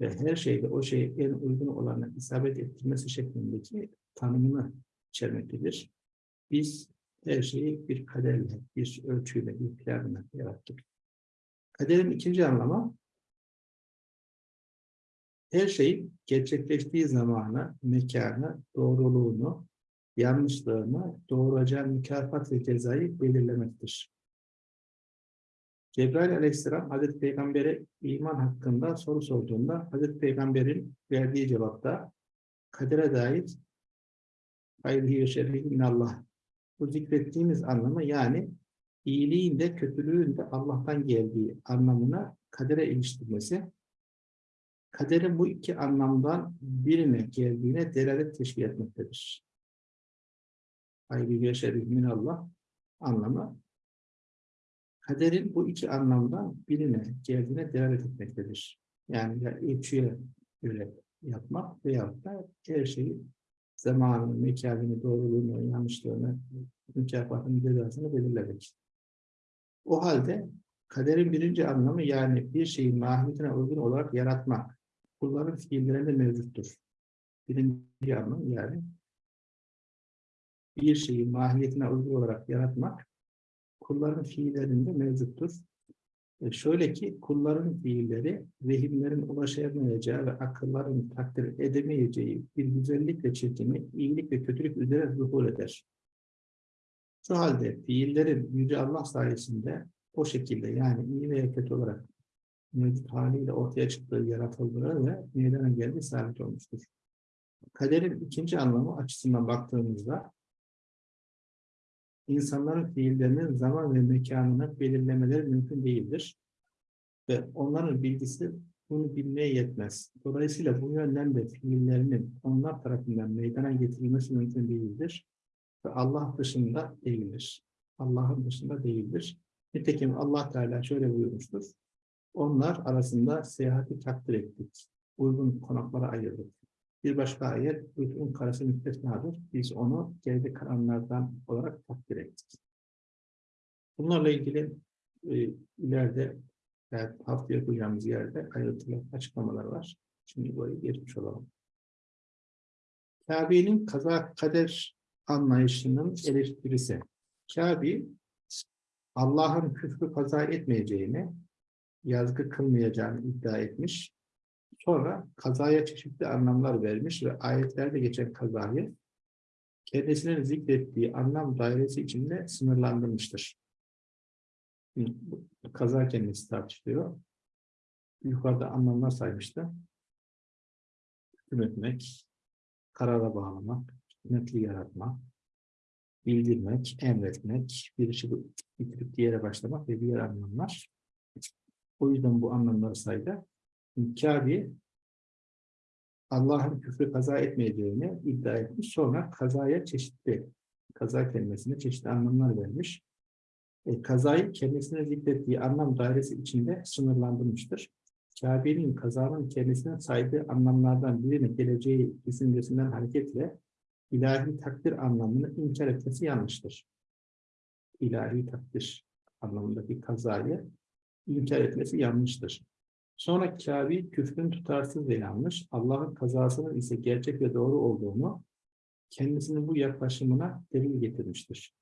ve her şeyde o şeye en uygun olanı isabet ettirmesi şeklindeki tanımını içermektedir. Biz her şeyi bir kaderle, bir ölçüyle, bir planla yarattık. Kaderin ikinci anlamı, her şeyin gerçekleştiği zamanı, mekanı, doğruluğunu, yanlışlığını, doğuracağı mükafat ve cezayı belirlemektir. Cebrail aleyhisselam Hazreti Peygamber'e iman hakkında soru sorduğunda Hazreti Peygamber'in verdiği cevapta kadere dair hayrihi ve şerrihi minallah bu zikrettiğimiz anlamı yani iyiliğin de kötülüğün de Allah'tan geldiği anlamına kadere iliştirmesi kaderin bu iki anlamdan birine geldiğine delalet teşkil etmektedir. Hayri ve şerif minallah anlamı kaderin bu iki anlamdan birine geldiğine delalet etmektedir. Yani ya ölçüye göre yapmak veya da her şeyi zamanını, mekanını, doğruluğunu, yanlışlığını, mükafatını, cezasını belirlemek. O halde kaderin birinci anlamı yani bir şeyin mahiyetine uygun olarak yaratmak. Kulların fiillerinde mevcuttur. Birinci anlam yani bir şeyi mahiyetine uygun olarak yaratmak kulların fiillerinde mevcuttur. E şöyle ki kulların fiilleri vehimlerin ulaşamayacağı ve akılların takdir edemeyeceği bir güzellik ve çirkinlik, iyilik ve kötülük üzere zuhur eder. Şu halde fiillerin Yüce Allah sayesinde o şekilde yani iyi veya kötü olarak mevcut haliyle ortaya çıktığı yaratıldığı ve meydana geldiği sabit olmuştur. Kaderin ikinci anlamı açısından baktığımızda insanların fiillerinin zaman ve mekanını belirlemeleri mümkün değildir. Ve onların bilgisi bunu bilmeye yetmez. Dolayısıyla bu yönden de fiillerinin onlar tarafından meydana getirilmesi mümkün değildir. Ve Allah dışında değildir. Allah'ın dışında değildir. Nitekim Allah Teala şöyle buyurmuştur. Onlar arasında seyahati takdir ettik. Uygun konaklara ayırdık. Bir başka ayet, uygun karısı müstesnadır. Biz onu geride kalanlardan olarak takdir ettik. Bunlarla ilgili e, ileride yani haftaya duyacağımız yerde ayrıntılı açıklamalar var. Şimdi buraya geçmiş olalım. Kabe'nin kaza kader anlayışının eleştirisi. Kabe Allah'ın küfrü kaza etmeyeceğini, yazgı kılmayacağını iddia etmiş. Sonra kazaya çeşitli anlamlar vermiş ve ayetlerde geçen kazayı kendisinin zikrettiği anlam dairesi içinde sınırlandırmıştır. Kaza kelimesi tartışılıyor. Yukarıda anlamlar saymıştı. Hükmetmek, karara bağlamak, hükmetli yaratmak, bildirmek, emretmek, bir işi bitirip diğere başlamak ve diğer anlamlar. O yüzden bu anlamları saydı. Kabe Allah'ın küfrü kaza etmeyeceğini iddia etmiş. Sonra kazaya çeşitli, kaza kelimesine çeşitli anlamlar vermiş. E, kazayı kendisine zikrettiği anlam dairesi içinde sınırlandırmıştır. Kabe'nin kazanın kendisine saydığı anlamlardan birine geleceği düşüncesinden hareketle ilahi takdir anlamını inkar etmesi yanlıştır. İlahi takdir anlamındaki kazayı inkar etmesi yanlıştır. Sonra Kabe küfrün tutarsız yanlış, Allah'ın kazasının ise gerçek ve doğru olduğunu kendisinin bu yaklaşımına delil getirmiştir.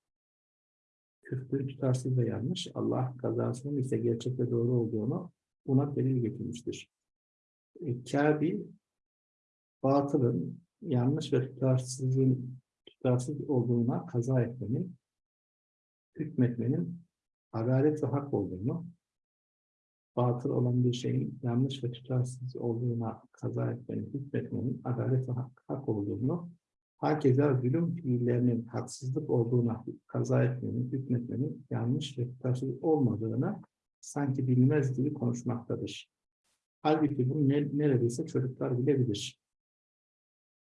Küfrün tutarsız ve yanlış, Allah kazasının ise gerçek ve doğru olduğunu buna delil getirmiştir. E, Kabe batılın, yanlış ve tutarsızın tutarsız olduğuna kaza etmenin, hükmetmenin adalet ve hak olduğunu, batıl olan bir şeyin yanlış ve tutarsız olduğuna kaza etmenin, hükmetmenin adalet ve hak, hak olduğunu, hakeza zulüm fiillerinin haksızlık olduğuna kaza etmenin, hükmetmenin yanlış ve tutarsız olmadığını sanki bilmez gibi konuşmaktadır. Halbuki bunu ne, neredeyse çocuklar bilebilir.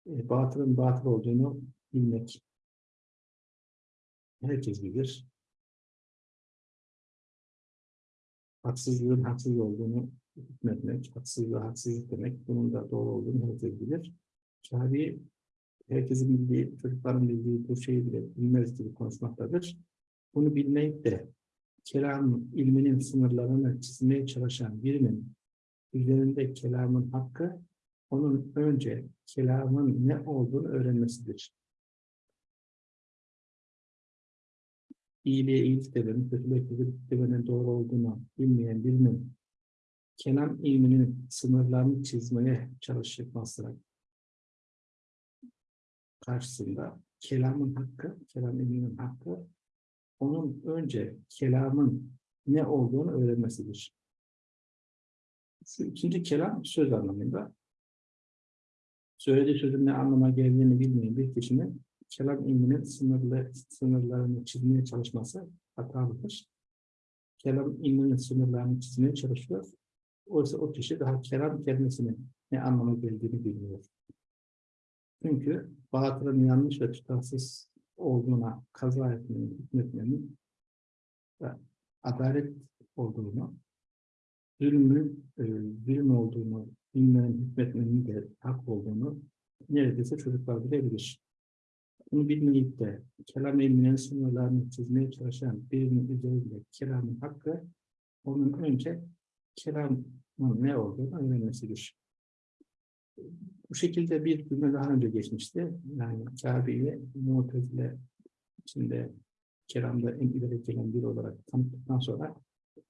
E, batılın batıl olduğunu bilmek. Herkes bilir. Haksızlığın haksız olduğunu hükmetmek, haksızlığa haksızlık demek, bunun da doğru olduğunu herkes bilir. Kabe herkesin bildiği, çocukların bildiği bu şeyi bile bilmez gibi konuşmaktadır. Bunu bilmeyip de kelam ilminin sınırlarını çizmeye çalışan birinin üzerinde kelamın hakkı, onun önce kelamın ne olduğunu öğrenmesidir. İyiliğe iyilik demenin, kötülüğe kötülük demenin doğru olduğunu bilmeyen birinin kelam ilminin sınırlarını çizmeye çalışmasına karşısında kelamın hakkı, kelam ilminin hakkı onun önce kelamın ne olduğunu öğrenmesidir. Şu ikinci kelam söz anlamında. Söylediği sözün ne anlama geldiğini bilmeyen bir kişinin kelam ilminin sınırlı, sınırlarını çizmeye çalışması hatalıdır. Kelam ilminin sınırlarını çizmeye çalışıyor. Oysa o kişi daha kelam kelimesinin ne anlama geldiğini bilmiyor. Çünkü batılın yanlış ve tutarsız olduğuna kaza etmenin, hükmetmenin ve adalet olduğunu, zulmün e, zulüm olduğunu, bilmenin, hükmetmenin de hak olduğunu neredeyse çocuklar bilebilir bunu bilmeyip de kelam ilminin sınırlarını çizmeye çalışan birinin üzerinde kelamın hakkı onun önce kelamın ne olduğunu öğrenmesidir. Bu şekilde bir cümle daha önce geçmişti. Yani Kabe'yi Mu'tezile içinde kelamda en ileri gelen biri olarak tanıttıktan sonra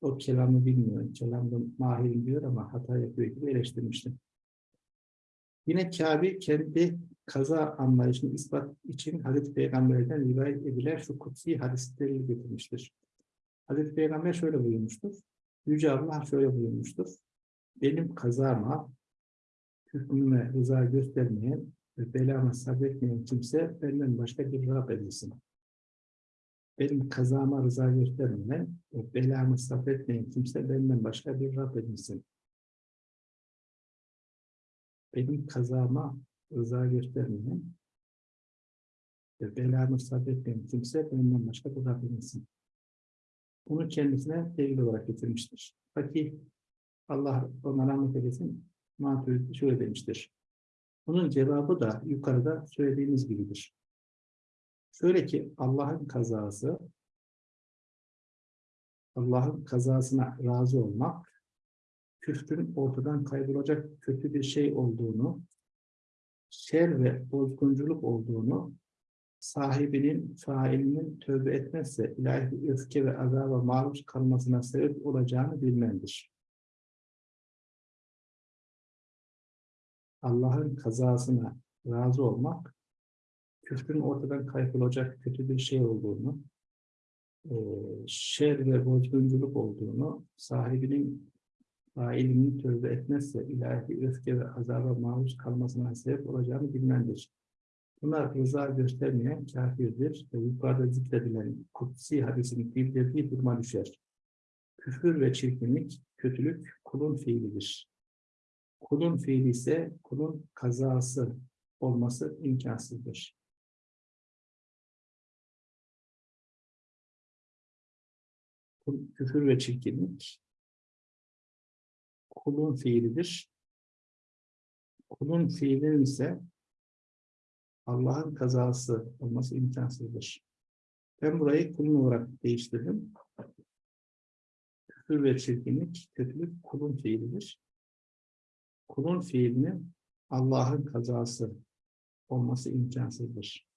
o kelamı bilmiyor, kelamda mahirim diyor ama hata yapıyor gibi eleştirmişti. Yine Kabe kendi kaza anlayışını ispat için Hazreti Peygamber'den rivayet edilen şu kutsi hadisleri getirmiştir. Hazreti Peygamber şöyle buyurmuştur. Yüce Allah şöyle buyurmuştur. Benim kazama, hükmüme rıza göstermeyen ve belama sabretmeyen kimse benden başka bir Rab edilsin. benim kazama rıza göstermeyen, ve belamı sabretmeyen kimse benden başka bir Rab edinsin. Benim kazama rıza göstermeyen ve belamı sabretmeyen kimse benden başka Rab edinsin. Bunu kendisine delil olarak getirmiştir. Fakih Allah ona rahmet eylesin şöyle demiştir. Bunun cevabı da yukarıda söylediğimiz gibidir. Şöyle ki Allah'ın kazası Allah'ın kazasına razı olmak küfrün ortadan kaybolacak kötü bir şey olduğunu şer ve bozgunculuk olduğunu sahibinin, failinin tövbe etmezse ilahi öfke ve azaba maruz kalmasına sebep olacağını bilmendir. Allah'ın kazasına razı olmak, küfrün ortadan kaybolacak kötü bir şey olduğunu, şer ve bozgunculuk olduğunu, sahibinin failinin tövbe etmezse ilahi öfke ve azaba maruz kalmasına sebep olacağını bilmendir. Buna rıza göstermeyen kafirdir ve yukarıda zikredilen kutsi hadisin bildirdiği duruma düşer. Küfür ve çirkinlik, kötülük kulun fiilidir. Kulun fiili ise kulun kazası olması imkansızdır. Küfür ve çirkinlik kulun fiilidir. Kulun fiilinin ise Allah'ın kazası olması imkansızdır. Ben burayı kulun olarak değiştirdim. Küfür ve çirkinlik, kötülük kulun fiilidir. Kulun fiilinin Allah'ın kazası olması imkansızdır.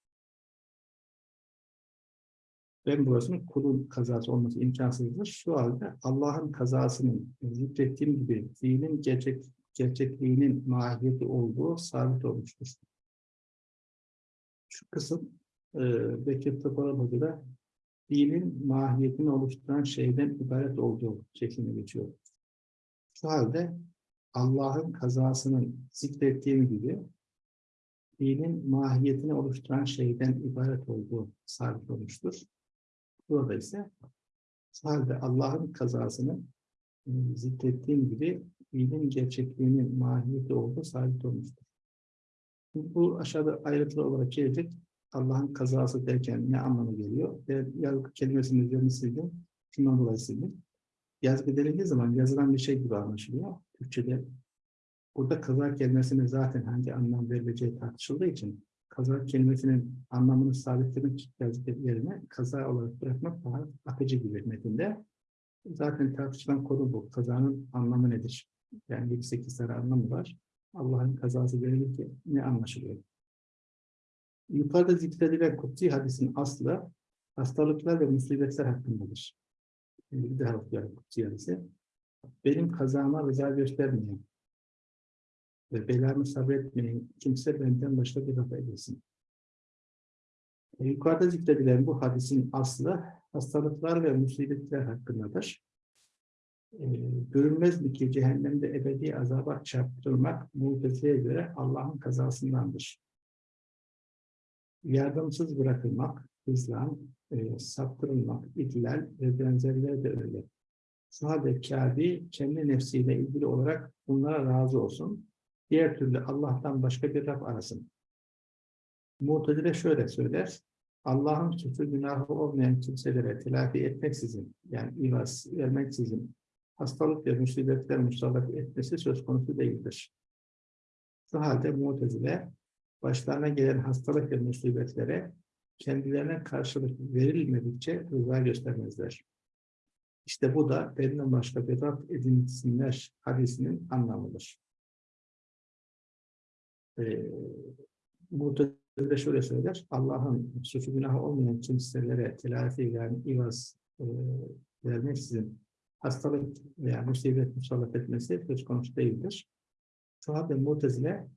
Ben burasının kulun kazası olması imkansızdır. Şu halde Allah'ın kazasının zikrettiğim gibi fiilin gerçek, gerçekliğinin mahiyeti olduğu sabit olmuştur. Şu kısım e, Bekir Tıpara Hoca fiilin mahiyetini oluşturan şeyden ibaret olduğu şeklinde geçiyor. Şu halde Allah'ın kazasının zikrettiğim gibi fiilin mahiyetini oluşturan şeyden ibaret olduğu sabit olmuştur. Burada ise halde Allah'ın kazasını e, zikrettiğim gibi fiilin gerçekliğinin mahiyeti olduğu sabit olmuştur. Bu aşağıda ayrıntılı olarak gelecek. Allah'ın kazası derken ne anlamı geliyor? Ve yazgı kelimesinin üzerine sildim. Şundan dolayı sildim. Yazgı denildiği zaman yazılan bir şey gibi anlaşılıyor. Türkçe'de burada kaza kelimesine zaten hangi anlam verileceği tartışıldığı için kaza kelimesinin anlamını sabitlemek yerine kaza olarak bırakmak daha akıcı gibi metinde. Zaten tartışılan konu bu. Kazanın anlamı nedir? Yani 7-8 tane anlamı var. Allah'ın kazası verilirken ne anlaşılıyor? Yukarıda zikredilen kutsi hadisin aslı hastalıklar ve musibetler hakkındadır. Şimdi bir daha okuyalım kutsi hadisi. Benim kazama rıza göstermeyen ve belamı sabretmeyen kimse benden başka bir rafa edilsin. E, yukarıda zikredilen bu hadisin aslı hastalıklar ve musibetler hakkındadır e, görünmez mi ki cehennemde ebedi azaba çarptırılmak muhtezeye göre Allah'ın kazasındandır. Yardımsız bırakılmak, hızlan, e, saptırılmak, ihlal ve benzerleri de öyle. Halde Kâbi kendi nefsiyle ilgili olarak bunlara razı olsun. Diğer türlü Allah'tan başka bir Rab arasın. Mu'tezile şöyle söyler. Allah'ın küfür günahı olmayan kimselere telafi etmeksizin, yani ivaz vermeksizin hastalık ve musibetler musallat etmesi söz konusu değildir. Şu halde Mu'tezile başlarına gelen hastalık ve musibetlere kendilerine karşılık verilmedikçe rıza göstermezler. İşte bu da benden başka bir Rab edinsinler hadisinin anlamıdır. Ee, Mu'tezile şöyle söyler, Allah'ın suçu günahı olmayan kimselere telafi yani ivaz e, vermeksizin hastalık veya musibet musallat etmesi söz konusu değildir. Sahabe mutezile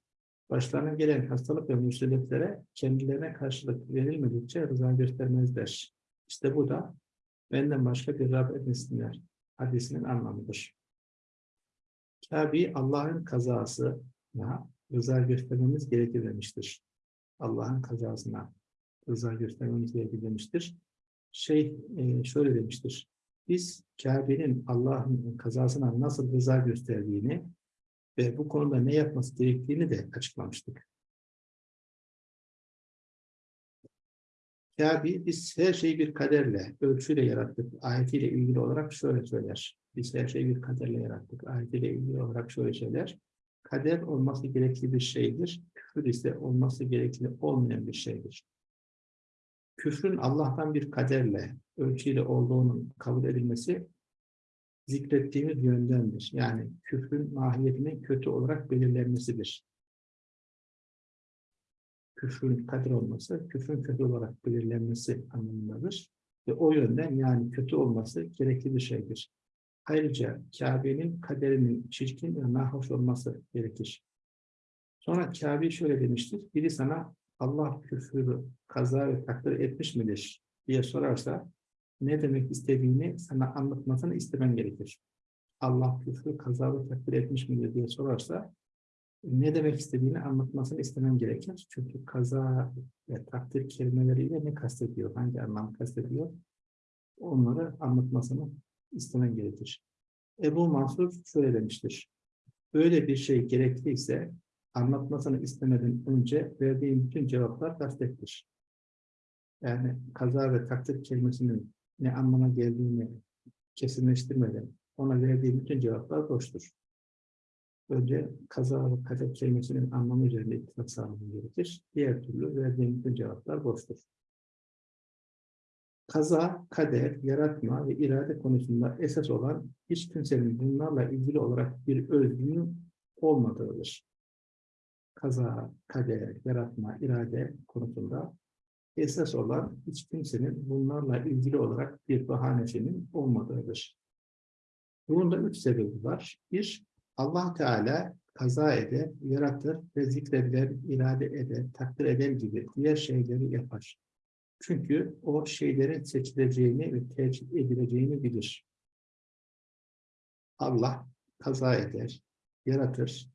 başlarına gelen hastalık ve musibetlere kendilerine karşılık verilmedikçe rıza göstermezler. İşte bu da benden başka bir Rab etmesinler hadisinin anlamıdır. Kabi Allah'ın kazasına rıza göstermemiz gerekir demiştir. Allah'ın kazasına rıza göstermemiz gerekir demiştir. şey e, şöyle demiştir. Biz Kabe'nin Allah'ın kazasına nasıl rıza gösterdiğini ve bu konuda ne yapması gerektiğini de açıklamıştık. Kabe biz her şeyi bir kaderle, ölçüyle yarattık. Ayetiyle ilgili olarak şöyle söyler. Biz her şeyi bir kaderle yarattık. Ayetiyle ilgili olarak şöyle söyler. Kader olması gerekli bir şeydir. Küfür ise olması gerekli olmayan bir şeydir. Küfrün Allah'tan bir kaderle, ölçüyle olduğunun kabul edilmesi zikrettiğimiz yöndendir. Yani küfrün mahiyetinin kötü olarak belirlenmesidir. Küfrün kader olması, küfrün kötü olarak belirlenmesi anlamındadır. Ve o yönden yani kötü olması gerekli bir şeydir. Ayrıca Kabe'nin kaderinin çirkin ve nahoş olması gerekir. Sonra Kabe şöyle demiştir. Biri sana Allah küfrü kaza ve takdir etmiş midir diye sorarsa ne demek istediğini sana anlatmasını istemen gerekir. Allah küfrü kaza ve takdir etmiş midir diye sorarsa ne demek istediğini anlatmasını istemem gerekir. Çünkü kaza ve takdir kelimeleriyle ne kastediyor, hangi anlam kastediyor onları anlatmasını istemen gerekir. Ebu Mansur şöyle demiştir. Böyle bir şey gerekliyse anlatmasını istemeden önce verdiğim bütün cevaplar kastettir. Yani kaza ve takdir kelimesinin ne anlama geldiğini kesinleştirmeden ona verdiğim bütün cevaplar boştur. Önce kaza ve kader kelimesinin anlamı üzerinde ittifak sağlamam gerekir. Diğer türlü verdiğim bütün cevaplar boştur. Kaza, kader, yaratma ve irade konusunda esas olan hiç kimsenin bunlarla ilgili olarak bir özgünün olmadığıdır. Kaza, kader, yaratma, irade konusunda esas olan hiç kimsenin bunlarla ilgili olarak bir bahanesinin olmadığıdır. Bunun da üç sebebi var. Bir, allah Teala kaza eder, yaratır ve zikrediler, irade eder, takdir eder gibi diğer şeyleri yapar. Çünkü o şeylerin seçileceğini ve tercih edileceğini bilir. Allah kaza eder, yaratır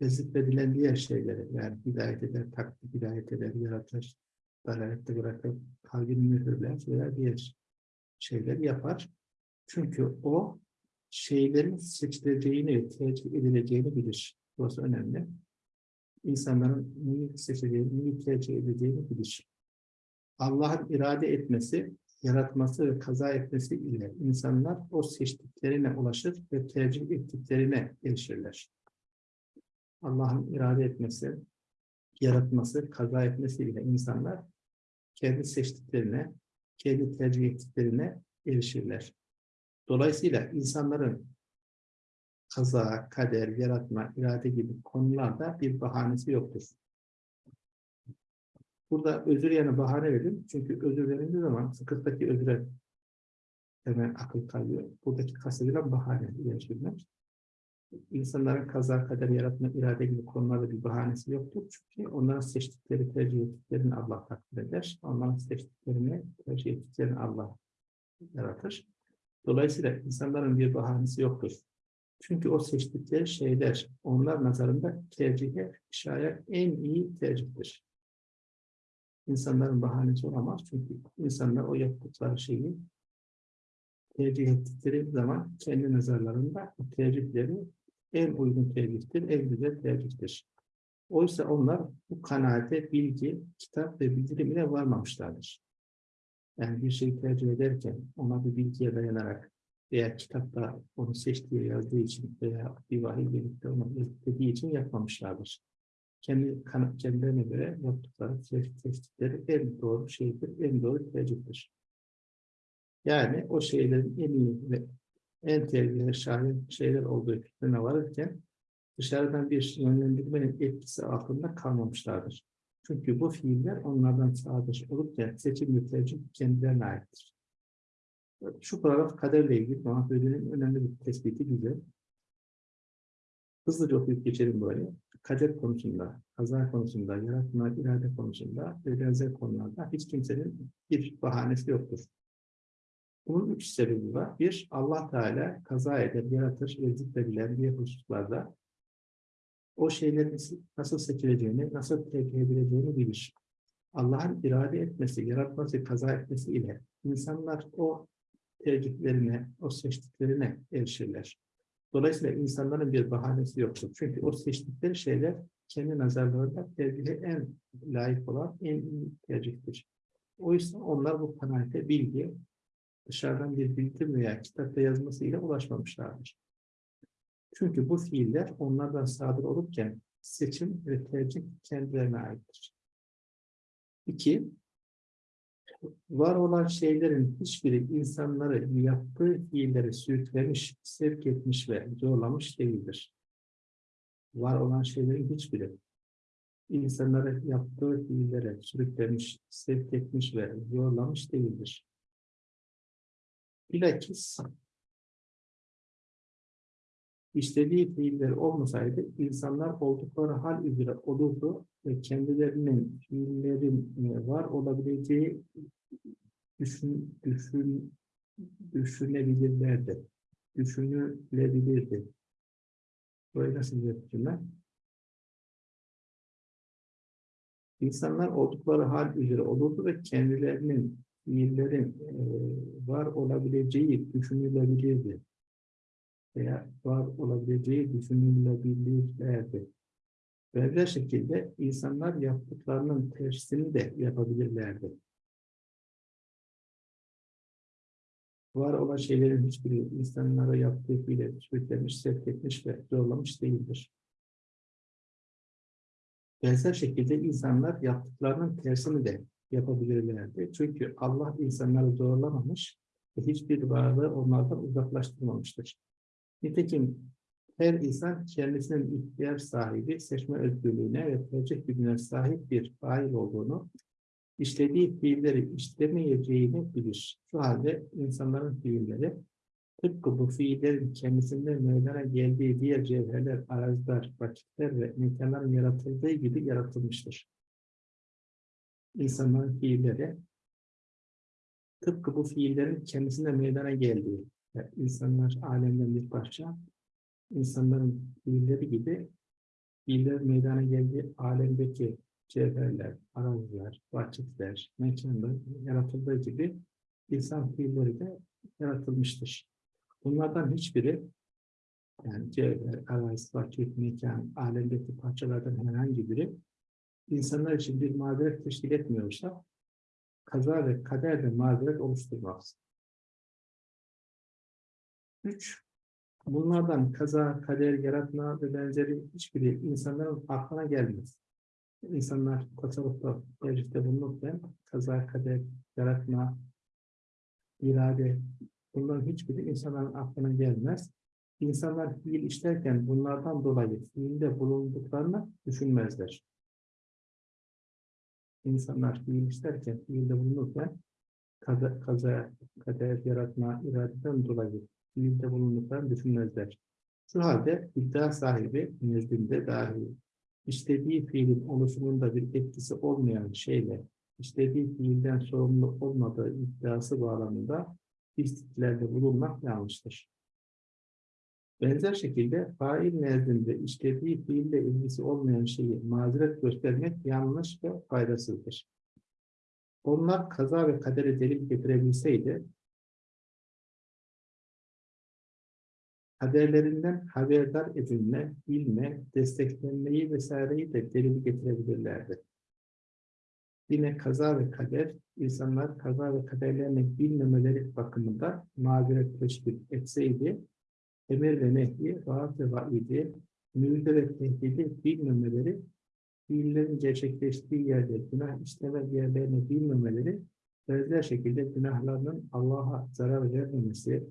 ve zikredilen diğer şeyleri yani hidayet eder, takdir hidayet eder, yaratır, dalalette bırakıp kalbini mühürler veya diğer şeyler yapar. Çünkü o şeylerin seçileceğini ve tercih edileceğini bilir. Burası önemli. İnsanların neyi seçeceğini, neyi tercih edeceğini bilir. Allah'ın irade etmesi, yaratması ve kaza etmesi ile insanlar o seçtiklerine ulaşır ve tercih ettiklerine erişirler. Allah'ın irade etmesi, yaratması, kaza etmesi ile insanlar kendi seçtiklerine, kendi tercih ettiklerine erişirler. Dolayısıyla insanların kaza, kader, yaratma, irade gibi konularda bir bahanesi yoktur. Burada özür yerine bahane verin. Çünkü özür verildiği zaman fıkıhtaki özüre hemen akıl kalıyor. Buradaki kastedilen bahane yaşıyorlar. İnsanların kaza, kader, yaratma, irade gibi konularda bir bahanesi yoktur. Çünkü onların seçtikleri, tercih ettiklerini Allah takdir eder. Onların seçtiklerini, tercih ettiklerini Allah yaratır. Dolayısıyla insanların bir bahanesi yoktur. Çünkü o seçtikleri şeyler onlar nazarında tercihe şayet en iyi tercihtir insanların bahanesi olamaz. Çünkü insanlar o yaptıkları şeyi tercih ettikleri zaman kendi nazarlarında tercihleri en uygun tercihtir, en güzel tercihtir. Oysa onlar bu kanaate bilgi, kitap ve bildirim ile varmamışlardır. Yani bir şeyi tercih ederken ona bir bilgiye dayanarak veya kitapta onu seçtiği yazdığı için veya bir vahiy birlikte onu dediği için yapmamışlardır kendi kendilerine göre yaptıkları seçtikleri en doğru şeydir, en doğru tercihtir. Yani o şeylerin en iyi ve en tehlikeli şahin şeyler olduğu fikrine varırken dışarıdan bir yönlendirmenin etkisi altında kalmamışlardır. Çünkü bu fiiller onlardan sadır olurken seçim ve tercih kendilerine aittir. Şu paragraf kaderle ilgili Muhammed'in önemli bir tespiti güzel. Hızlıca okuyup geçelim böyle kader konusunda, kaza konusunda, yaratma, irade konusunda ve benzer konularda hiç kimsenin bir bahanesi yoktur. Bunun üç sebebi var. Bir, Allah Teala kaza eder, yaratır ve zikredilen bir hususlarda o şeylerin nasıl seçileceğini, nasıl tercih edileceğini bilir. Allah'ın irade etmesi, yaratması, kaza etmesi ile insanlar o tercihlerine, o seçtiklerine erişirler. Dolayısıyla insanların bir bahanesi yoktur. Çünkü o seçtikleri şeyler kendi nazarlarında tercihe en layık olan en iyi tercihtir. O yüzden onlar bu kanaate bilgi dışarıdan bir bilgi veya kitapta yazmasıyla ulaşmamışlardır. Çünkü bu fiiller onlardan sadır olurken seçim ve tercih kendilerine aittir. İki, var olan şeylerin hiçbiri insanları yaptığı fiilleri sürüklemiş, sevk etmiş ve zorlamış değildir. Var olan şeylerin hiçbiri insanları yaptığı fiillere sürüklemiş, sevk etmiş ve zorlamış değildir. Bilakis işlediği fiiller olmasaydı insanlar oldukları hal üzere olurdu ve kendilerinin fiillerin e, var olabileceği düşün, düşün, düşünebilirlerdi. Düşünülebilirdi. Böyle bir cümle? İnsanlar oldukları hal üzere olurdu ve kendilerinin fiillerin e, var olabileceği düşünülebilirdi veya var olabileceği düşünülebilirlerdi. Benzer şekilde insanlar yaptıklarının tersini de yapabilirlerdi. Var olan şeylerin hiçbiri insanlara yaptığı bile sürüklemiş, sevk etmiş ve zorlamış değildir. Benzer şekilde insanlar yaptıklarının tersini de yapabilirlerdi. Çünkü Allah insanları zorlamamış ve hiçbir varlığı onlardan uzaklaştırmamıştır. Nitekim her insan kendisinin ihtiyar sahibi, seçme özgürlüğüne ve tercih gücüne sahip bir fail olduğunu, işlediği fiilleri işlemeyeceğini bilir. Şu halde insanların fiilleri tıpkı bu fiillerin kendisinde meydana geldiği diğer cevherler, araziler, vakitler ve mekanların yaratıldığı gibi yaratılmıştır. İnsanların fiilleri tıpkı bu fiillerin kendisinde meydana geldiği, yani insanlar alemden bir parça, insanların fiilleri gibi fiiller meydana geldiği alemdeki cevherler, araziler, vakitler, mekanlar yaratıldığı gibi insan fiilleri de yaratılmıştır. Bunlardan hiçbiri yani cevher, arazi, vakit, mekan, alemdeki parçalardan herhangi biri insanlar için bir mazeret teşkil etmiyorsa kaza ve kader de mazeret oluşturmaz. Üç, bunlardan kaza, kader, yaratma ve benzeri hiçbiri insanların aklına gelmez. İnsanlar tasavvufta, tercihte bulunurken kaza, kader, yaratma, irade, bunların hiçbiri insanların aklına gelmez. İnsanlar fiil işlerken bunlardan dolayı fiilde bulunduklarını düşünmezler. İnsanlar fiil işlerken, fiilde bulunurken kaza, kaza, kader, yaratma, iradeden dolayı fiilde bulunduklarını düşünmezler. Şu halde iddia sahibi nezdinde dahi istediği fiilin oluşumunda bir etkisi olmayan şeyle istediği fiilden sorumlu olmadığı iddiası bağlamında istiklerde bulunmak yanlıştır. Benzer şekilde fail nezdinde işlediği fiille ilgisi olmayan şeyi mazeret göstermek yanlış ve faydasızdır. Onlar kaza ve kadere delil getirebilseydi, kaderlerinden haberdar edilme, bilme, desteklenmeyi vesaireyi de delil getirebilirlerdi. Yine kaza ve kader, insanlar kaza ve kaderlerini bilmemeleri bakımında mazeret teşvik etseydi, emir ve nehyi, vaat ve vaidi, müjde ve tehdidi bilmemeleri, fiillerin gerçekleştiği yerde günah işleme yerlerini bilmemeleri, benzer şekilde günahlarının Allah'a zarar vermemesi,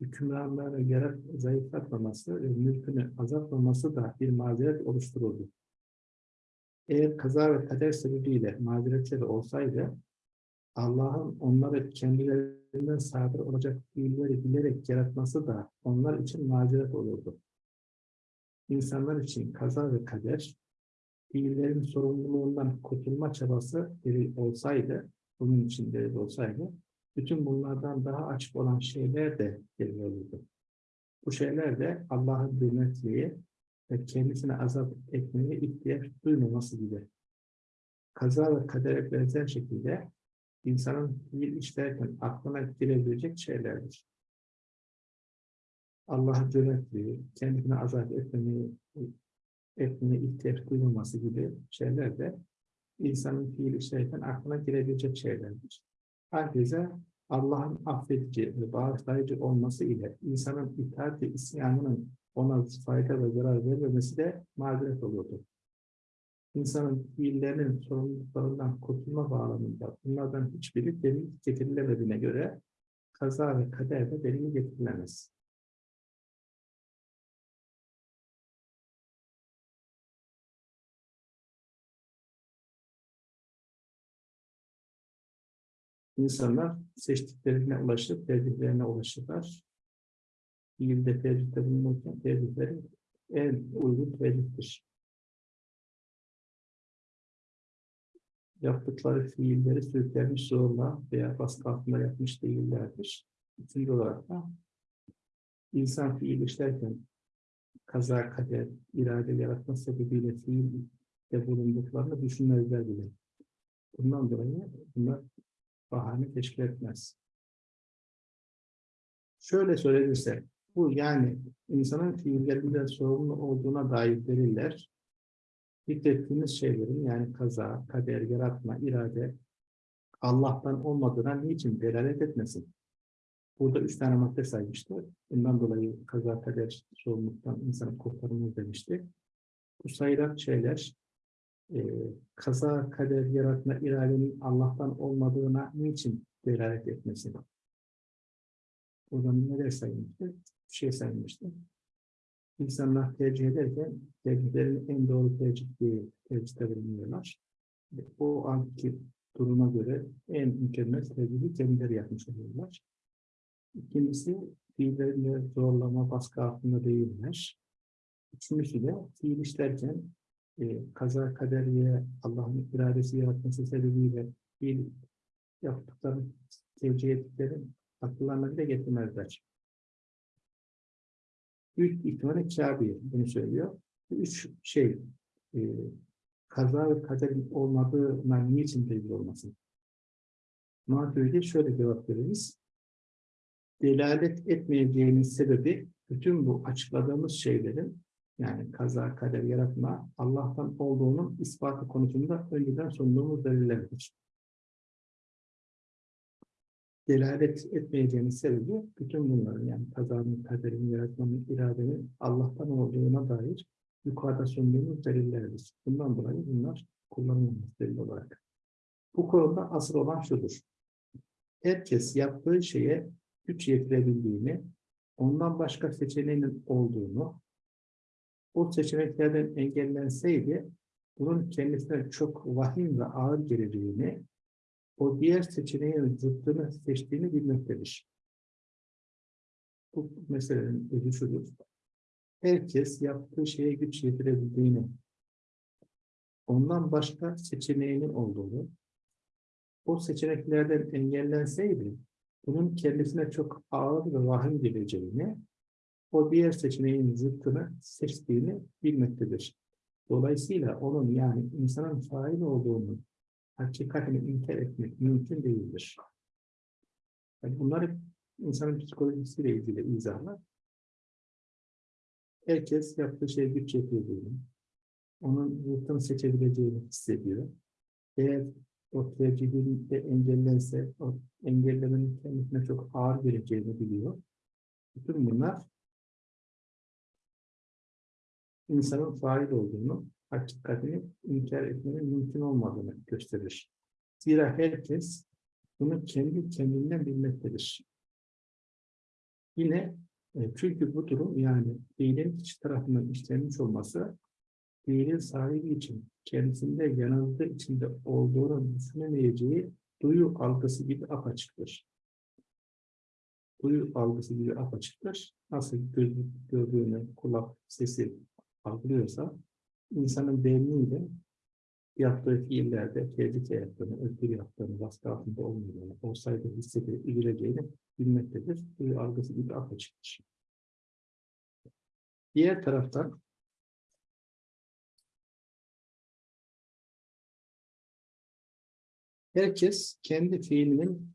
hükümranlarını yarat, zayıflatmaması ve mülkünü azaltmaması da bir mazeret oluştururdu. Eğer kaza ve kader sebebiyle mazeretleri olsaydı, Allah'ın onları kendilerinden sadır olacak fiilleri bilerek yaratması da onlar için mazeret olurdu. İnsanlar için kaza ve kader, fiillerin sorumluluğundan kurtulma çabası biri olsaydı, bunun için olsaydı, bütün bunlardan daha açık olan şeyler de delil olurdu. Bu şeyler de Allah'ın hürmetliği ve kendisine azap etmeye ihtiyaç duymaması gibi. Kaza ve kadere benzer şekilde insanın fiil işlerken aklına girebilecek şeylerdir. Allah'a cömertliği, kendine azat etmemeyi, etmeye ihtiyaç duyulması gibi şeyler de insanın fiil işlerken aklına girebilecek şeylerdir. Herkese Allah'ın affedici ve bağışlayıcı olması ile insanın itaat ve isyanının ona fayda ve zarar vermemesi de mazeret oluyordu. İnsanın fiillerinin sorumluluklarından kurtulma bağlamında bunlardan hiçbiri delil getirilemediğine göre kaza ve kader de delil getirilemez. İnsanlar seçtiklerine ulaşıp tercihlerine ulaşırlar. Fiilde tercihte bulunurken tercihleri en uygun tercihtir. Yaptıkları fiilleri sürüklenmiş zorla veya baskı altında yapmış değillerdir. Üçüncü olarak da insan fiil işlerken kaza, kader, irade yaratma sebebiyle fiilde bulunduklarını düşünmezler bile. Bundan dolayı bunlar bahane teşkil etmez. Şöyle söylenirse, bu yani insanın fiillerinden sorumlu olduğuna dair deliller, zikrettiğimiz şeylerin yani kaza, kader, yaratma, irade, Allah'tan olmadığına niçin delalet etmesin? Burada üç tane madde saymıştı. Bundan dolayı kaza, kader, sorumluluktan insanı kurtarılır demişti. Bu sayılan şeyler e, kaza, kader, yaratma, iradenin Allah'tan olmadığına niçin delalet etmesin? Buradan neler sayılmıştı? Bir şey sayılmıştı. İnsanlar tercih ederken tercihlerin en doğru tercih değil, tercihte bulunuyorlar. O anki duruma göre en mükemmel tercihi kendileri yapmış oluyorlar. İkincisi, fiillerinde zorlama, baskı altında değiller. Üçüncüsü de fiil işlerken e, kaza kaderiye Allah'ın iradesi yaratması sebebiyle fiil yaptıkları, tercih ettikleri akıllarına bile getirmezler. Üç ihtimalle Kabe bunu söylüyor. Üç şey, e, kaza ve kaderin olmadığına niçin delil olmasın? Maturidi şöyle cevap veririz. Delalet etmeyeceğinin sebebi bütün bu açıkladığımız şeylerin yani kaza, kader, yaratma Allah'tan olduğunun ispatı konusunda önceden sunduğumuz delillerdir. Delalet etmeyeceğimiz sebebi bütün bunların yani kazanın, kaderin, yaratmanın, iradenin Allah'tan olduğuna dair yukarıda sunduğumuz delillerdir. Bundan dolayı bunlar kullanılmaz delil olarak. Bu konuda asıl olan şudur. Herkes yaptığı şeye güç yetirebildiğini, ondan başka seçeneğinin olduğunu, o seçeneklerden engellenseydi bunun kendisine çok vahim ve ağır geleceğini, o diğer seçeneğin zıttını seçtiğini bilmektedir. Bu meselenin özü şudur. Herkes yaptığı şeye güç yetirebildiğini, ondan başka seçeneğinin olduğunu, o seçeneklerden engellenseydi, bunun kendisine çok ağır ve vahim geleceğini, o diğer seçeneğin zıttını seçtiğini bilmektedir. Dolayısıyla onun yani insanın fail olduğunu hakikatini inkar etmek mümkün değildir. Yani bunları insanın psikolojisiyle ilgili izahlar. Herkes yaptığı şey güç yapıyor Onun zıttını seçebileceğini hissediyor. Eğer o tercihin de engellense, o engellemenin kendisine çok ağır geleceğini biliyor. Bütün bunlar insanın fail olduğunu, hakikatini inkar etmenin mümkün olmadığını gösterir. Zira herkes bunu kendi kendinden bilmektedir. Yine e, çünkü bu durum yani fiilin kişi tarafından işlenmiş olması fiilin sahibi için kendisinde yanılgı içinde olduğunu düşünemeyeceği duyu algısı gibi apaçıktır. Duyu algısı gibi apaçıktır. Nasıl gördüğünü, kulak sesi algılıyorsa insanın beyniyle yaptığı fiillerde tehlike yaptığını, özgür yaptığını, baskı altında olmadığını, olsaydı hissedip üzüleceğini bilmektedir. Duyu algısı gibi apaçıktır. Diğer taraftan Herkes kendi fiilinin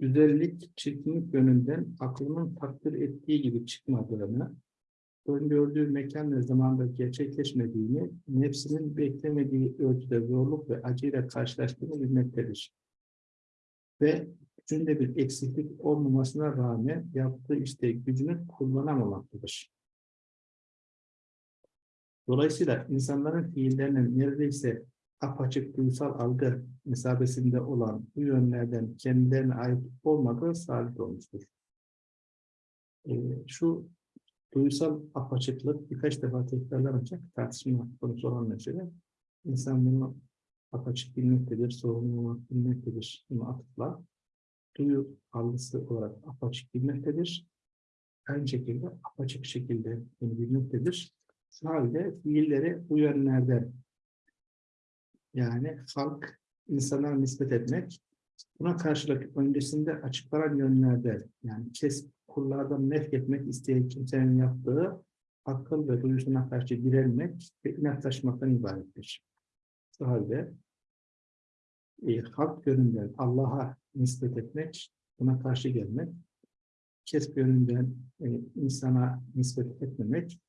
güzellik, çirkinlik yönünden aklının takdir ettiği gibi çıkmadığını, öngördüğü mekan ve zamanda gerçekleşmediğini, nefsinin beklemediği ölçüde zorluk ve acıyla karşılaştığını bilmektedir. Ve gücünde bir eksiklik olmamasına rağmen yaptığı işte gücünü kullanamamaktadır. Dolayısıyla insanların fiillerinin neredeyse apaçık duysal algı mesabesinde olan bu yönlerden kendilerine ait olmadığı sabit olmuştur. Ee, şu duysal apaçıklık birkaç defa tekrarlanacak tartışma konusu olan mesele. İnsan bunu apaçık bilmektedir, sorumluluk bilmektedir. Bunu atıfla duyu algısı olarak apaçık bilmektedir. Aynı şekilde apaçık şekilde bunu bilmektedir. Şu halde fiilleri bu yönlerden yani halk insana nispet etmek buna karşılık öncesinde açıklanan yönlerde yani kes kullardan nef etmek isteyen kimsenin yaptığı akıl ve duyusuna karşı direnmek ve inatlaşmaktan ibarettir. Şu halde e, halk yönünden Allah'a nispet etmek, buna karşı gelmek, kesb yönünden e, insana nispet etmemek,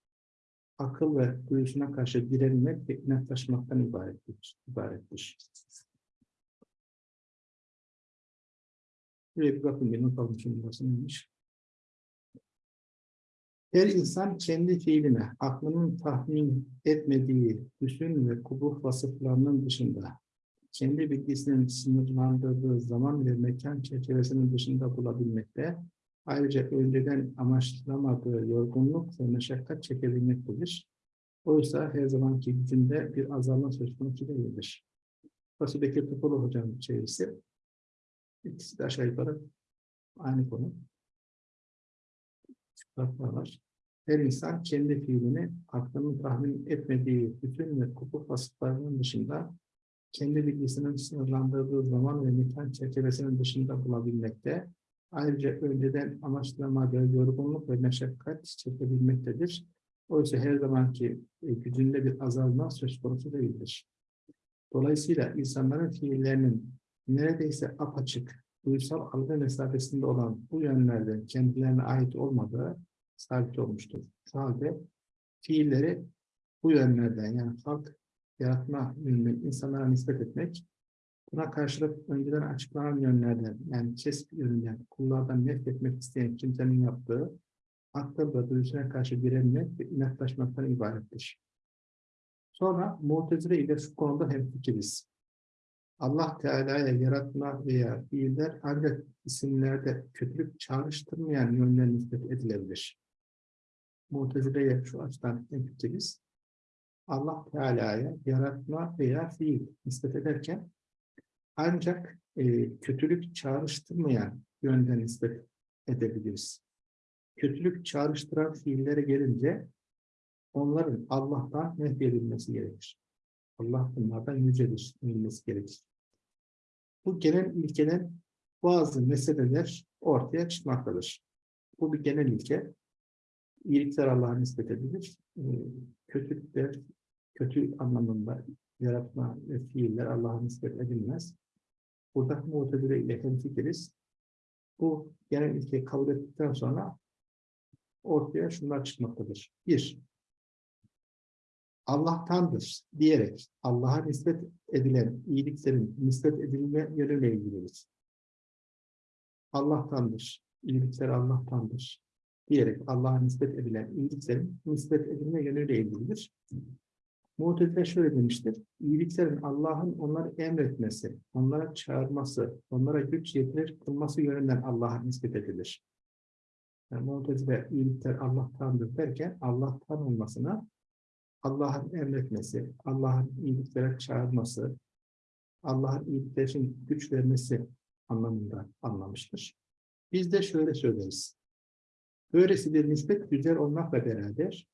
akıl ve duyusuna karşı direnmek ve inatlaşmaktan ibarettir. ibarettir. Şuraya bir bakın, bir not almışım burası neymiş. Her insan kendi fiiline, aklının tahmin etmediği hüsn ve kubuh vasıflarının dışında, kendi bilgisinin sınırlandırdığı zaman ve mekan çerçevesinin dışında bulabilmekte, ayrıca önceden amaçlamadığı yorgunluk ve meşakkat çekebilmektedir. Oysa her zamanki gücünde bir azalma söz konusu değildir. Bekir Topolu Hocam'ın çevirisi. İkisi de aşağı yukarı aynı konu. Var. Her insan kendi fiilini aklının tahmin etmediği bütün ve kupuk vasıflarının dışında kendi bilgisinin sınırlandırdığı zaman ve mekan çerçevesinin dışında bulabilmekte, ayrıca önceden amaçlamadığı yorgunluk ve meşakkat çekebilmektedir. Oysa her zamanki e, gücünde bir azalma söz konusu değildir. Dolayısıyla insanların fiillerinin neredeyse apaçık, duysal algı mesafesinde olan bu yönlerden kendilerine ait olmadığı sabit olmuştur. Şu halde fiilleri bu yönlerden yani halk yaratma yönünü insanlara nispet etmek, buna karşılık önceden açıklanan yönlerden yani kesp yönünden kullardan nefret etmek isteyen kimsenin yaptığı ve duyusuna karşı direnmek ve inatlaşmaktan ibarettir. Sonra Mu'tezile ile şu konuda hemfikiriz. Allah Teala'ya yaratma veya fiiller ancak isimlerde kötülük çağrıştırmayan yönler nispet edilebilir. Mu'tezile'ye şu açıdan hemfikiriz. Allah Teala'ya yaratma veya fiil nispet ederken ancak e, kötülük çağrıştırmayan yönden nispet edebiliriz. Kötülük çağrıştıran fiillere gelince onların Allah'tan nehyedilmesi gerekir. Allah bunlardan yücedir, bilmesi gerekir. Bu genel ilkeden bazı meseleler ortaya çıkmaktadır. Bu bir genel ilke. İyilikler Allah'a nispet edilir. E, kötülükler, kötü anlamında yaratma ve fiiller Allah'a nispet edilmez. Burada muhtedire ile hemfikiriz. Bu genel ilkeyi kabul ettikten sonra ortaya şunlar çıkmaktadır. Bir, Allah'tandır diyerek Allah'a nispet edilen iyiliklerin nispet edilme yönüyle ilgilidir. Allah'tandır, iyilikler Allah'tandır diyerek Allah'a nispet edilen iyiliklerin nispet edilme yönüyle ilgilidir. Mu'tezile şöyle demiştir. İyiliklerin Allah'ın onları emretmesi, onlara çağırması, onlara güç yetirir kılması yönünden Allah'a nispet edilir. Yani Mu'tezile iyilikler Allah'tandır derken Allah'tan olmasına Allah'ın emretmesi, Allah'ın iyiliklere çağırması, Allah'ın iyilikler için güç vermesi anlamında anlamıştır. Biz de şöyle söyleriz. Böylesi bir nispet güzel olmakla beraber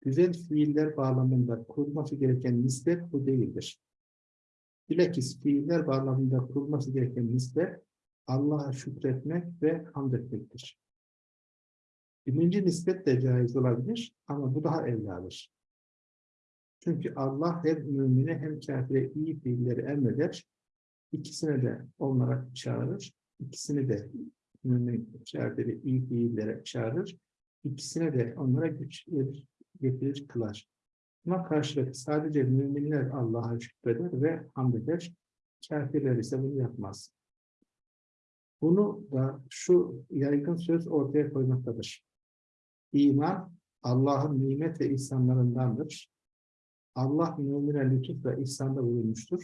güzel fiiller bağlamında kurulması gereken nispet bu değildir. Bilakis fiiller bağlamında kurulması gereken nispet Allah'a şükretmek ve hamd etmektir. Birinci nispet de caiz olabilir ama bu daha evladır. Çünkü Allah hem mümine hem kafire iyi fiilleri emreder. ikisine de onlara çağırır. İkisini de mümin şerleri, iyi fiillere çağırır. İkisine de onlara güç verir, getirir, kılar. Buna karşılık sadece müminler Allah'a şükreder ve hamd eder. Kafirler ise bunu yapmaz. Bunu da şu yaygın söz ortaya koymaktadır. İman Allah'ın nimet ve ihsanlarındandır. Allah mümine lütuf ve ihsanda bulunmuştur.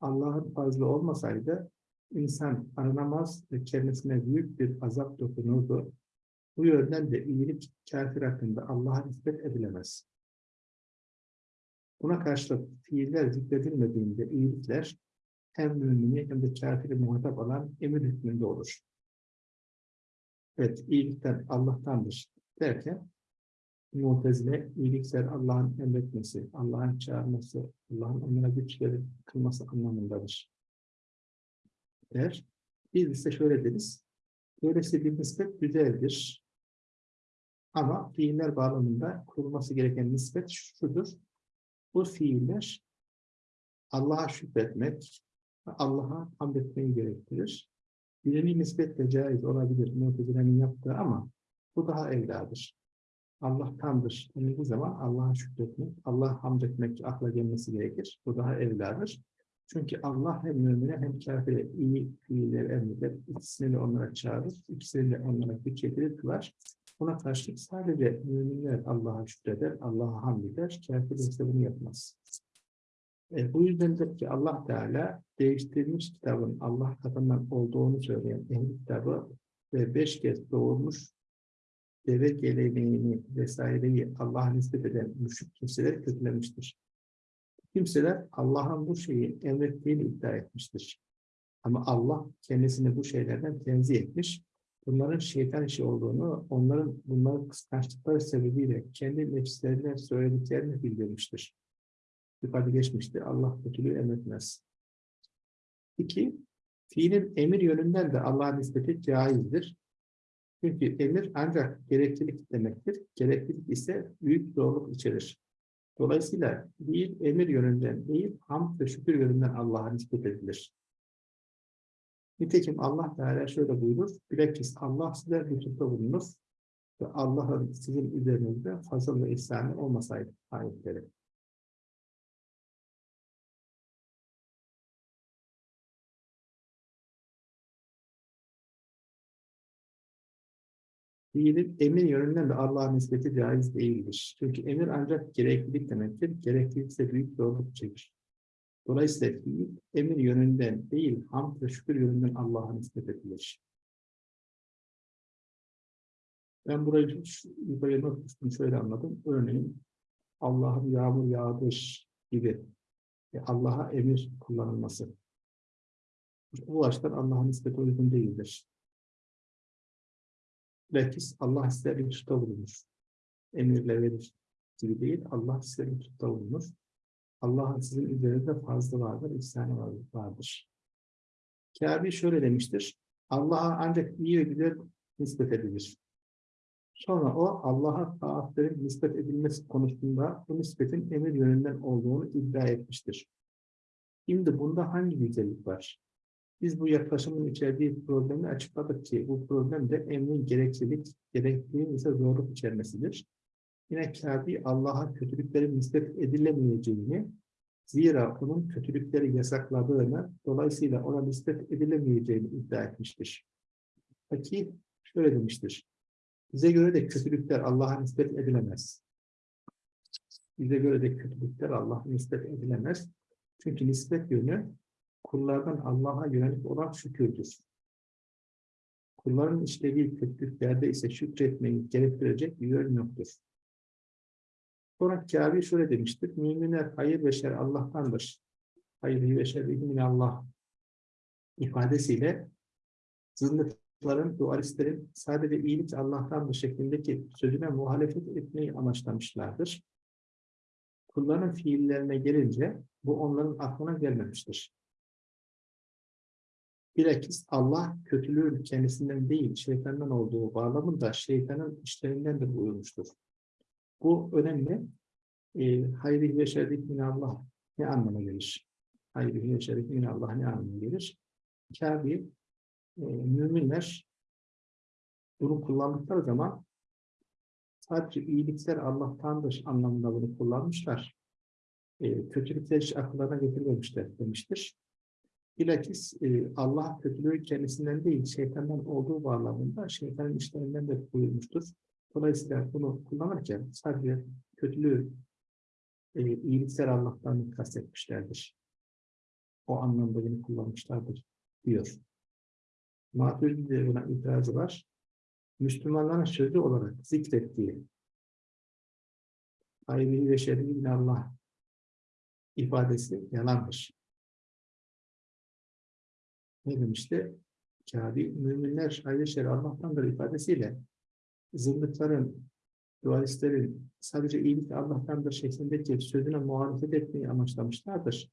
Allah'ın fazla olmasaydı insan aranamaz ve kendisine büyük bir azap dokunurdu. Bu yönden de iyilik kafir hakkında Allah'a nispet edilemez. Buna karşılık fiiller zikredilmediğinde iyilikler hem mümini hem de kafiri muhatap alan emir hükmünde olur. Evet, iyilikten Allah'tandır derken Mu'tezile iyilikler Allah'ın emretmesi, Allah'ın çağırması, Allah'ın onlara güçleri kılması anlamındadır. Der. Biz ise şöyle deriz. Böylesi bir nispet güzeldir. Ama fiiller bağlamında kurulması gereken nispet şudur. Bu fiiller Allah'a şükretmek, Allah'a hamd etmeyi gerektirir. Birini nispetle caiz olabilir Mu'tezile'nin yaptığı ama bu daha evladır. Allah tamdır denildiği zaman Allah'a şükretmek, Allah'a hamd etmek akla gelmesi gerekir. Bu daha evladır. Çünkü Allah hem mümine hem kafire iyi fiiller emreder. İkisini de onlara çağırır. ikisini de onlara güç getirir kılar. Buna karşılık sadece müminler Allah'a şükreder, Allah'a hamd eder. Kafir ise bunu yapmaz. E, bu yüzdendir ki Allah Teala değiştirilmiş kitabın Allah katından olduğunu söyleyen ehli kitabı ve beş kez doğurmuş deve geleneğini vesaireyi Allah'a nispet eden müşrik kimseler kötülemiştir. Kimseler Allah'ın bu şeyi emrettiğini iddia etmiştir. Ama Allah kendisini bu şeylerden tenzih etmiş. Bunların şeytan işi olduğunu, onların bunların kıskançlıkları sebebiyle kendi nefislerine söylediklerini bildirmiştir. Yukarıda geçmişti. Allah kötülüğü emretmez. İki, fiilin emir yönünden de Allah'a nispeti caizdir. Çünkü emir ancak gereklilik demektir. Gereklilik ise büyük zorluk içerir. Dolayısıyla bir emir yönünden değil, hamd ve şükür yönünden Allah'a nispet edilir. Nitekim Allah Teala şöyle buyurur, bilakis Allah size lütufta bulunur ve Allah'ın sizin üzerinizde fazla ve ihsanı olmasaydı ayetleri. Fiilin emir yönünden de Allah'a nispeti caiz değildir. Çünkü emir ancak gereklilik demektir. Gereklilik ise büyük zorluk çekir. Dolayısıyla fiil emir yönünden değil, hamd ve şükür yönünden Allah'a nispet edilir. Ben burayı yukarıya not şöyle anladım. Örneğin Allah'ın yağmur yağdır gibi Allah'a emir kullanılması. Bu açıdan Allah'a nispet uygun değildir. Bilakis Allah size bir tuta bulunur. Emirle verir gibi değil, Allah size bir tuta bulunur. Allah'ın sizin üzerinde fazla vardır, ihsanı vardır. Kâbi şöyle demiştir, Allah'a ancak iyi ve güzel nispet edilir. Sonra o Allah'a taatlerin nispet edilmesi konusunda bu nispetin emir yönünden olduğunu iddia etmiştir. Şimdi bunda hangi güzellik var? Biz bu yaklaşımın içerdiği problemi açıkladık ki bu problem de emrin gereklilik, gerekliğin ise zorluk içermesidir. Yine Kâbi Allah'a kötülüklerin nispet edilemeyeceğini, zira onun kötülükleri yasakladığını, dolayısıyla ona nispet edilemeyeceğini iddia etmiştir. Peki şöyle demiştir. Bize göre de kötülükler Allah'a nispet edilemez. Bize göre de kötülükler Allah'a nispet edilemez. Çünkü nispet yönü kullardan Allah'a yönelik olan şükürdür. Kulların işlediği kötülüklerde ise şükretmeyi gerektirecek bir yön yoktur. Sonra Kâbi şöyle demiştir. Müminler hayır ve şer Allah'tandır. Hayır ve şer Allah ifadesiyle zındıkların, dualistlerin sadece iyilik Allah'tandır şeklindeki sözüne muhalefet etmeyi amaçlamışlardır. Kulların fiillerine gelince bu onların aklına gelmemiştir. Bilakis Allah kötülüğün kendisinden değil, şeytandan olduğu bağlamında şeytanın işlerinden de buyurmuştur. Bu önemli. E, hayri ve şerrik Allah ne anlama gelir? hayri ve şerif min Allah ne anlamına gelir? Kabe, e, müminler bunu kullandıkları zaman sadece iyilikler Allah'tandır anlamında bunu kullanmışlar. E, kötülükler hiç akıllarına getirmemişler demiştir. Bilakis e, Allah kötülüğü kendisinden değil, şeytandan olduğu bağlamında şeytanın işlerinden de buyurmuştur. Dolayısıyla bunu kullanırken sadece kötülüğü e, iyilikler Allah'tan kastetmişlerdir. O anlamda bunu kullanmışlardır diyor. Maturidi'de buna itirazı var. Müslümanların sözü olarak zikrettiği hayri ve şerri Allah ifadesi yalandır. Ne demişti? Kâbi, müminler şer Allah'tandır ifadesiyle zındıkların, dualistlerin sadece iyilik Allah'tandır şeklindeki sözüne muhalefet etmeyi amaçlamışlardır.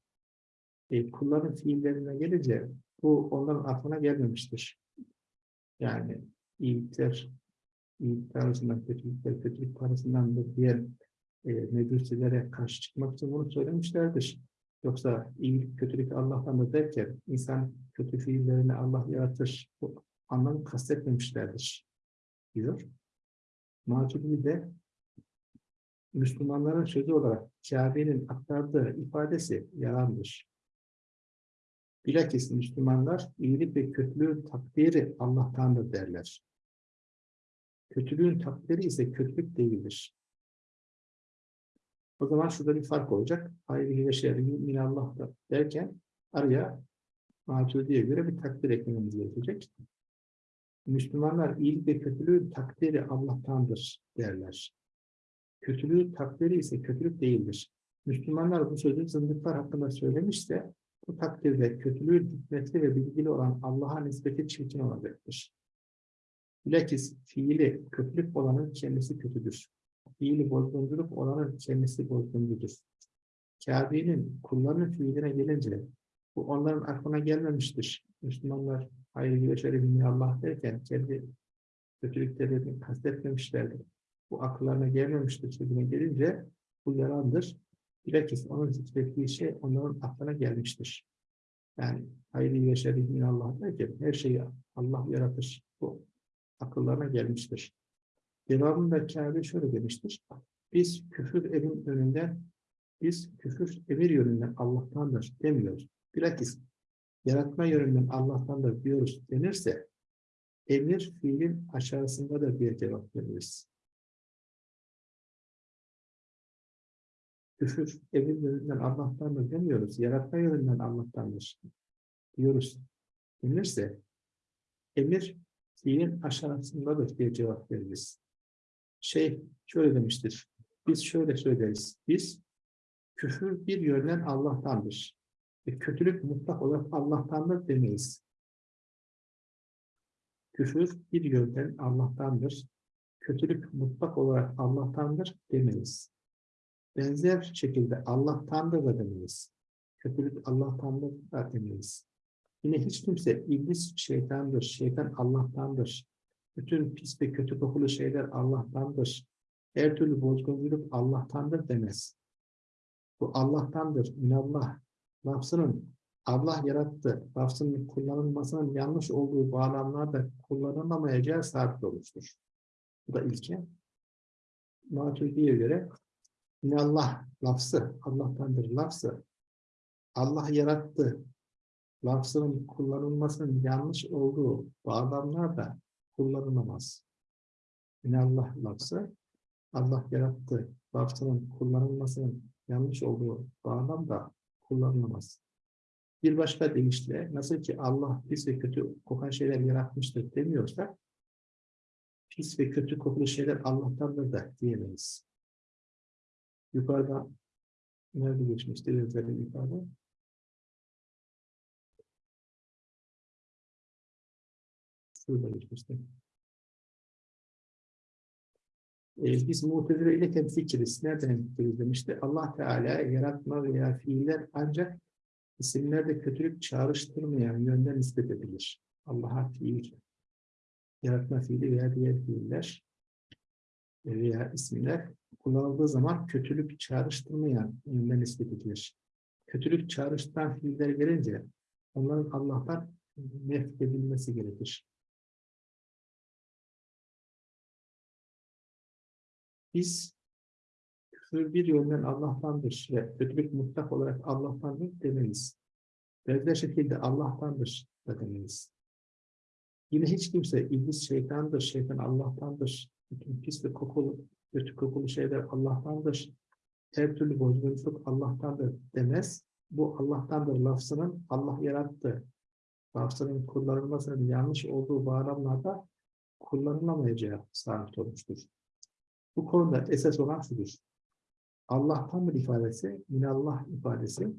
E, kulların fiillerine gelince bu onların aklına gelmemiştir. Yani iyilikler, iyilik arasından kötülükler, kötülük arasından da diğer e, mecusilere karşı çıkmak için bunu söylemişlerdir. Yoksa iyilik, kötülük Allah'tan derken insan kötü fiillerini Allah yaratır. Bu anlamı kastetmemişlerdir. Diyor. Maturidi de Müslümanların sözü olarak Kabe'nin aktardığı ifadesi yalandır. Bilakis Müslümanlar iyilik ve kötülüğün takdiri Allah'tandır derler. Kötülüğün takdiri ise kötülük değildir. O zaman şurada bir fark olacak. Hayri ve şerri minallah da derken araya Maturidi'ye göre bir takdir eklememiz gerekecek. Müslümanlar iyilik ve kötülüğün takdiri Allah'tandır derler. Kötülüğün takdiri ise kötülük değildir. Müslümanlar bu sözü zındıklar hakkında söylemişse bu takdirde kötülüğün hikmetli ve bilgili olan Allah'a nispeti çirkin olacaktır. Bilakis fiili kötülük olanın kendisi kötüdür fiili bozgunculuk olanın kendisi bozguncudur. Kabe'nin kullarının fiiline gelince bu onların aklına gelmemiştir. Müslümanlar hayır ve Allah derken kendi kötülüklerini kastetmemişlerdir. Bu akıllarına gelmemiştir sözüne gelince bu yalandır. Bilakis onun zikrettiği şey onların aklına gelmiştir. Yani hayır ve şerefini Allah derken her şeyi Allah yaratır. Bu akıllarına gelmiştir. Devamında Kabe şöyle demiştir. Biz küfür evin önünde, biz küfür emir yönünden Allah'tandır demiyoruz. Bilakis yaratma yönünden Allah'tandır diyoruz denirse emir fiilin aşağısındadır diye cevap veririz. Küfür emir yönünden Allah'tandır demiyoruz. Yaratma yönünden Allah'tandır diyoruz denirse emir fiilin aşağısındadır diye cevap veririz şey şöyle demiştir. Biz şöyle söyleriz. Biz küfür bir yönden Allah'tandır. Ve kötülük mutlak olarak Allah'tandır demeyiz. Küfür bir yönden Allah'tandır. Kötülük mutlak olarak Allah'tandır demeyiz. Benzer şekilde Allah'tandır da demeyiz. Kötülük Allah'tandır da demeyiz. Yine hiç kimse iblis şeytandır, şeytan Allah'tandır, bütün pis ve kötü kokulu şeyler Allah'tandır. Her türlü bozgunculuk Allah'tandır demez. Bu Allah'tandır. Minallah. Lafzının Allah yarattı. Lafzının kullanılmasının yanlış olduğu bağlamlarda kullanılamayacağı sabit olmuştur. Bu da ilke. Maturidi'ye göre minallah lafzı, Allah'tandır lafzı. Allah yarattı. Lafzının kullanılmasının yanlış olduğu bağlamlarda kullanılamaz. Allah lafzı Allah yarattı lafzının kullanılmasının yanlış olduğu bağlamda kullanılamaz. Bir başka deyişle nasıl ki Allah pis ve kötü kokan şeyler yaratmıştır demiyorsa pis ve kötü kokulu şeyler Allah'tandır da diyemeyiz. Yukarıda nerede geçmişti yukarıda? Şurada geçmişti. Ee, biz mutezile ile temfikiriz. Nereden temfikiriz demişti. Allah Teala yaratma veya fiiller ancak isimlerde kötülük çağrıştırmayan yönden nispet edilir. Allah'a fiil, yaratma fiili veya diğer fiiller veya isimler kullanıldığı zaman kötülük çağrıştırmayan yönden nispet edilir. kötülük çağrıştıran fiiller gelince onların Allah'tan nefret edilmesi gerekir. Biz küfür bir yönden Allah'tandır ve kötülük mutlak olarak Allah'tandır demeyiz. Benzer şekilde Allah'tandır da demeyiz. Yine hiç kimse iblis şeytandır, şeytan Allah'tandır. Bütün pis ve kokulu, kötü kokulu şeyler Allah'tandır. Her türlü bozgunculuk Allah'tandır demez. Bu Allah'tandır lafzının Allah yarattı. Lafzının kullanılmasının yanlış olduğu bağlamlarda kullanılamayacağı sabit olmuştur. Bu konuda esas olan şudur. Allah'tandır ifadesi, minallah ifadesi,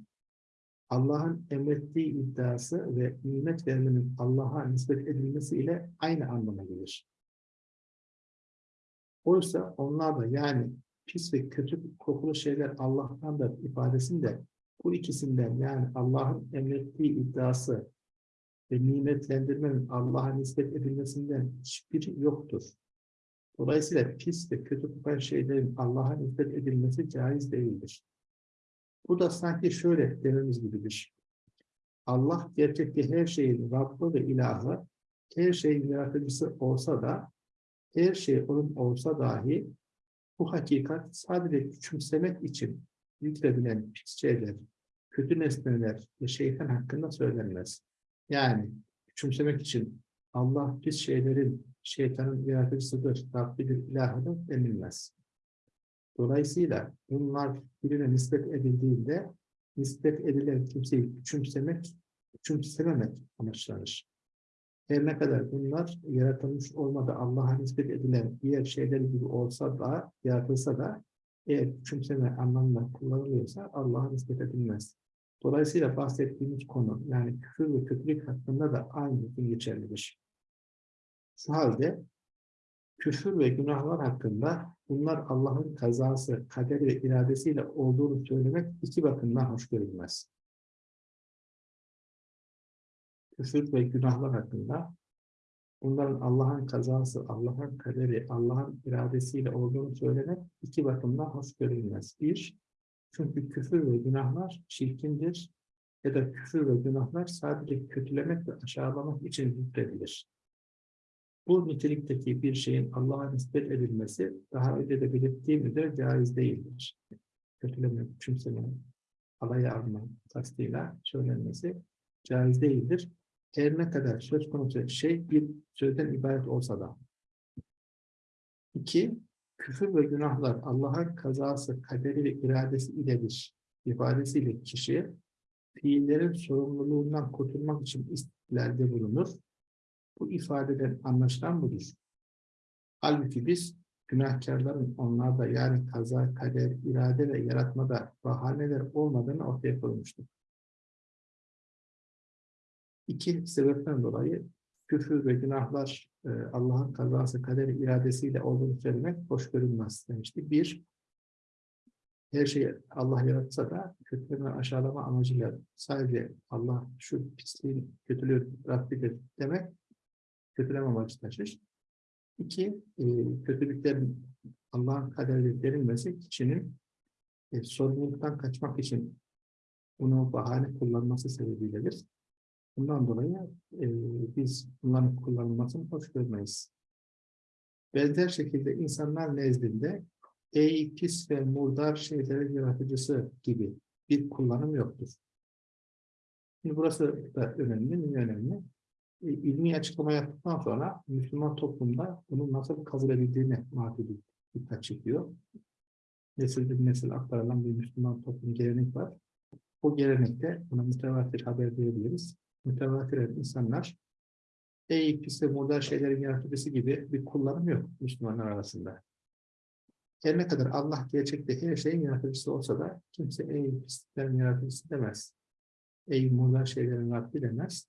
Allah'ın emrettiği iddiası ve nimet vermenin Allah'a nispet edilmesi ile aynı anlama gelir. Oysa onlar da yani pis ve kötü kokulu şeyler Allah'tandır ifadesinde bu ikisinden yani Allah'ın emrettiği iddiası ve nimetlendirmenin Allah'a nispet edilmesinden hiçbiri yoktur. Dolayısıyla pis ve kötü kokan şeylerin Allah'a nispet edilmesi caiz değildir. Bu da sanki şöyle dememiz gibidir. Allah gerçekte her şeyin Rabbı ve ilahı, her şeyin yaratıcısı olsa da, her şey onun olsa dahi, bu hakikat sadece küçümsemek için zikredilen pis şeyler, kötü nesneler ve şeytan hakkında söylenmez. Yani küçümsemek için Allah pis şeylerin şeytanın yaratıcısıdır, Rabbidir, ilahıdır denilmez. Dolayısıyla bunlar birine nispet edildiğinde nispet edilen kimseyi küçümsemek, küçümsememek amaçlanır. Her ne kadar bunlar yaratılmış olmadı Allah'a nispet edilen diğer şeyler gibi olsa da, yaratılsa da eğer küçümseme anlamında kullanılıyorsa Allah'a nispet edilmez. Dolayısıyla bahsettiğimiz konu yani küfür ve kötülük hakkında da aynı hüküm geçerlidir. Şu halde küfür ve günahlar hakkında bunlar Allah'ın kazası, kaderi ve iradesiyle olduğunu söylemek iki bakımdan hoş görülmez. Küfür ve günahlar hakkında bunların Allah'ın kazası, Allah'ın kaderi, Allah'ın iradesiyle olduğunu söylemek iki bakımdan hoş görülmez. Bir, çünkü küfür ve günahlar çirkindir ya da küfür ve günahlar sadece kötülemek ve aşağılamak için zikredilir. Bu nitelikteki bir şeyin Allah'a nispet edilmesi daha önce de belirttiğim üzere caiz değildir. Kötüleme, küçümseme, alaya alma kastıyla söylenmesi caiz değildir. Her ne kadar söz konusu şey bir sözden ibaret olsa da. İki, küfür ve günahlar Allah'ın kazası, kaderi ve iradesi iledir. ifadesiyle kişi fiillerin sorumluluğundan kurtulmak için istilerde bulunur bu ifadeden anlaşılan budur. Halbuki biz günahkarların onlarda yani kaza, kader, irade ve yaratmada bahaneler olmadığını ortaya koymuştuk. İki sebepten dolayı küfür ve günahlar e, Allah'ın kazası, kaderi, iradesiyle olduğunu söylemek hoş görünmez demiştik. Bir, her şeyi Allah yaratsa da kötüleme, aşağılama amacıyla sadece Allah şu pisliğin, kötülüğü Rabbidir demek kötüleme amacı taşır. İki, e, kötülüklerin Allah'ın kaderleri verilmesi kişinin e, sorumluluktan kaçmak için bunu bahane kullanması sebebiyledir. Bundan dolayı e, biz bunların kullanılmasını hoş görmeyiz. Benzer şekilde insanlar nezdinde ey pis ve murdar şeylerin yaratıcısı gibi bir kullanım yoktur. Şimdi burası da önemli, önemli? İlmi açıklama yaptıktan sonra Müslüman toplumda bunun nasıl kabul edildiğine mahvedi dikkat çekiyor. Nesilden nesil aktarılan bir Müslüman toplum gelenek var. O gelenekte buna mütevatir haber diyebiliriz. Mütevatir insanlar ve modern şeylerin yaratıcısı gibi bir kullanım yok Müslümanlar arasında. Her ne kadar Allah gerçekte her şeyin yaratıcısı olsa da kimse ey pisliklerin yaratıcısı demez. Ey modern şeylerin Rabbi demez.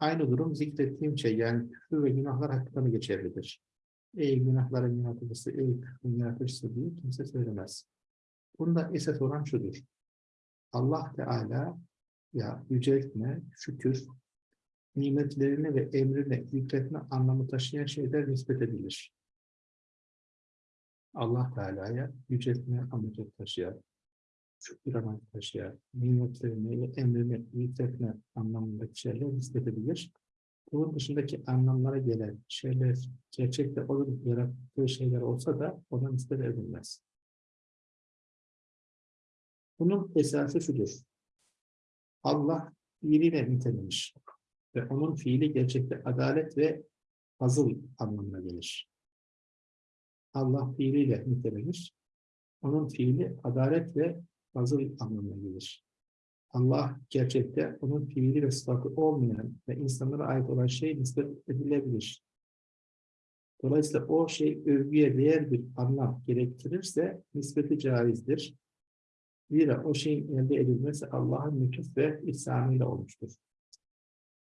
Aynı durum zikrettiğim şey yani küfür ve günahlar hakkında da geçerlidir. Ey günahların yaratıcısı, ey küfrün yaratıcısı diye kimse söylemez. Bunda esas olan şudur. Allah Teala ya yüceltme, şükür, nimetlerini ve emrine, zikretme anlamı taşıyan şeyler nispet edilir. Allah Teala'ya yüceltme amacı taşıyan, çok bir taşıyan, nimetlerini emrini yükseltme anlamındaki şeyler nispet edilir. Bunun dışındaki anlamlara gelen şeyler gerçekte olur yarattığı şeyler olsa da ona nispet edilmez. Bunun esası şudur. Allah fiiliyle nitelenir ve onun fiili gerçekte adalet ve fazıl anlamına gelir. Allah fiiliyle nitelenir. Onun fiili adalet ve fazıl anlamına gelir. Allah gerçekte onun fiili ve sıfatı olmayan ve insanlara ait olan şey nispet edilebilir. Dolayısıyla o şey övgüye değer bir anlam gerektirirse nispeti caizdir. Zira o şeyin elde edilmesi Allah'ın lütuf ve ihsanıyla olmuştur.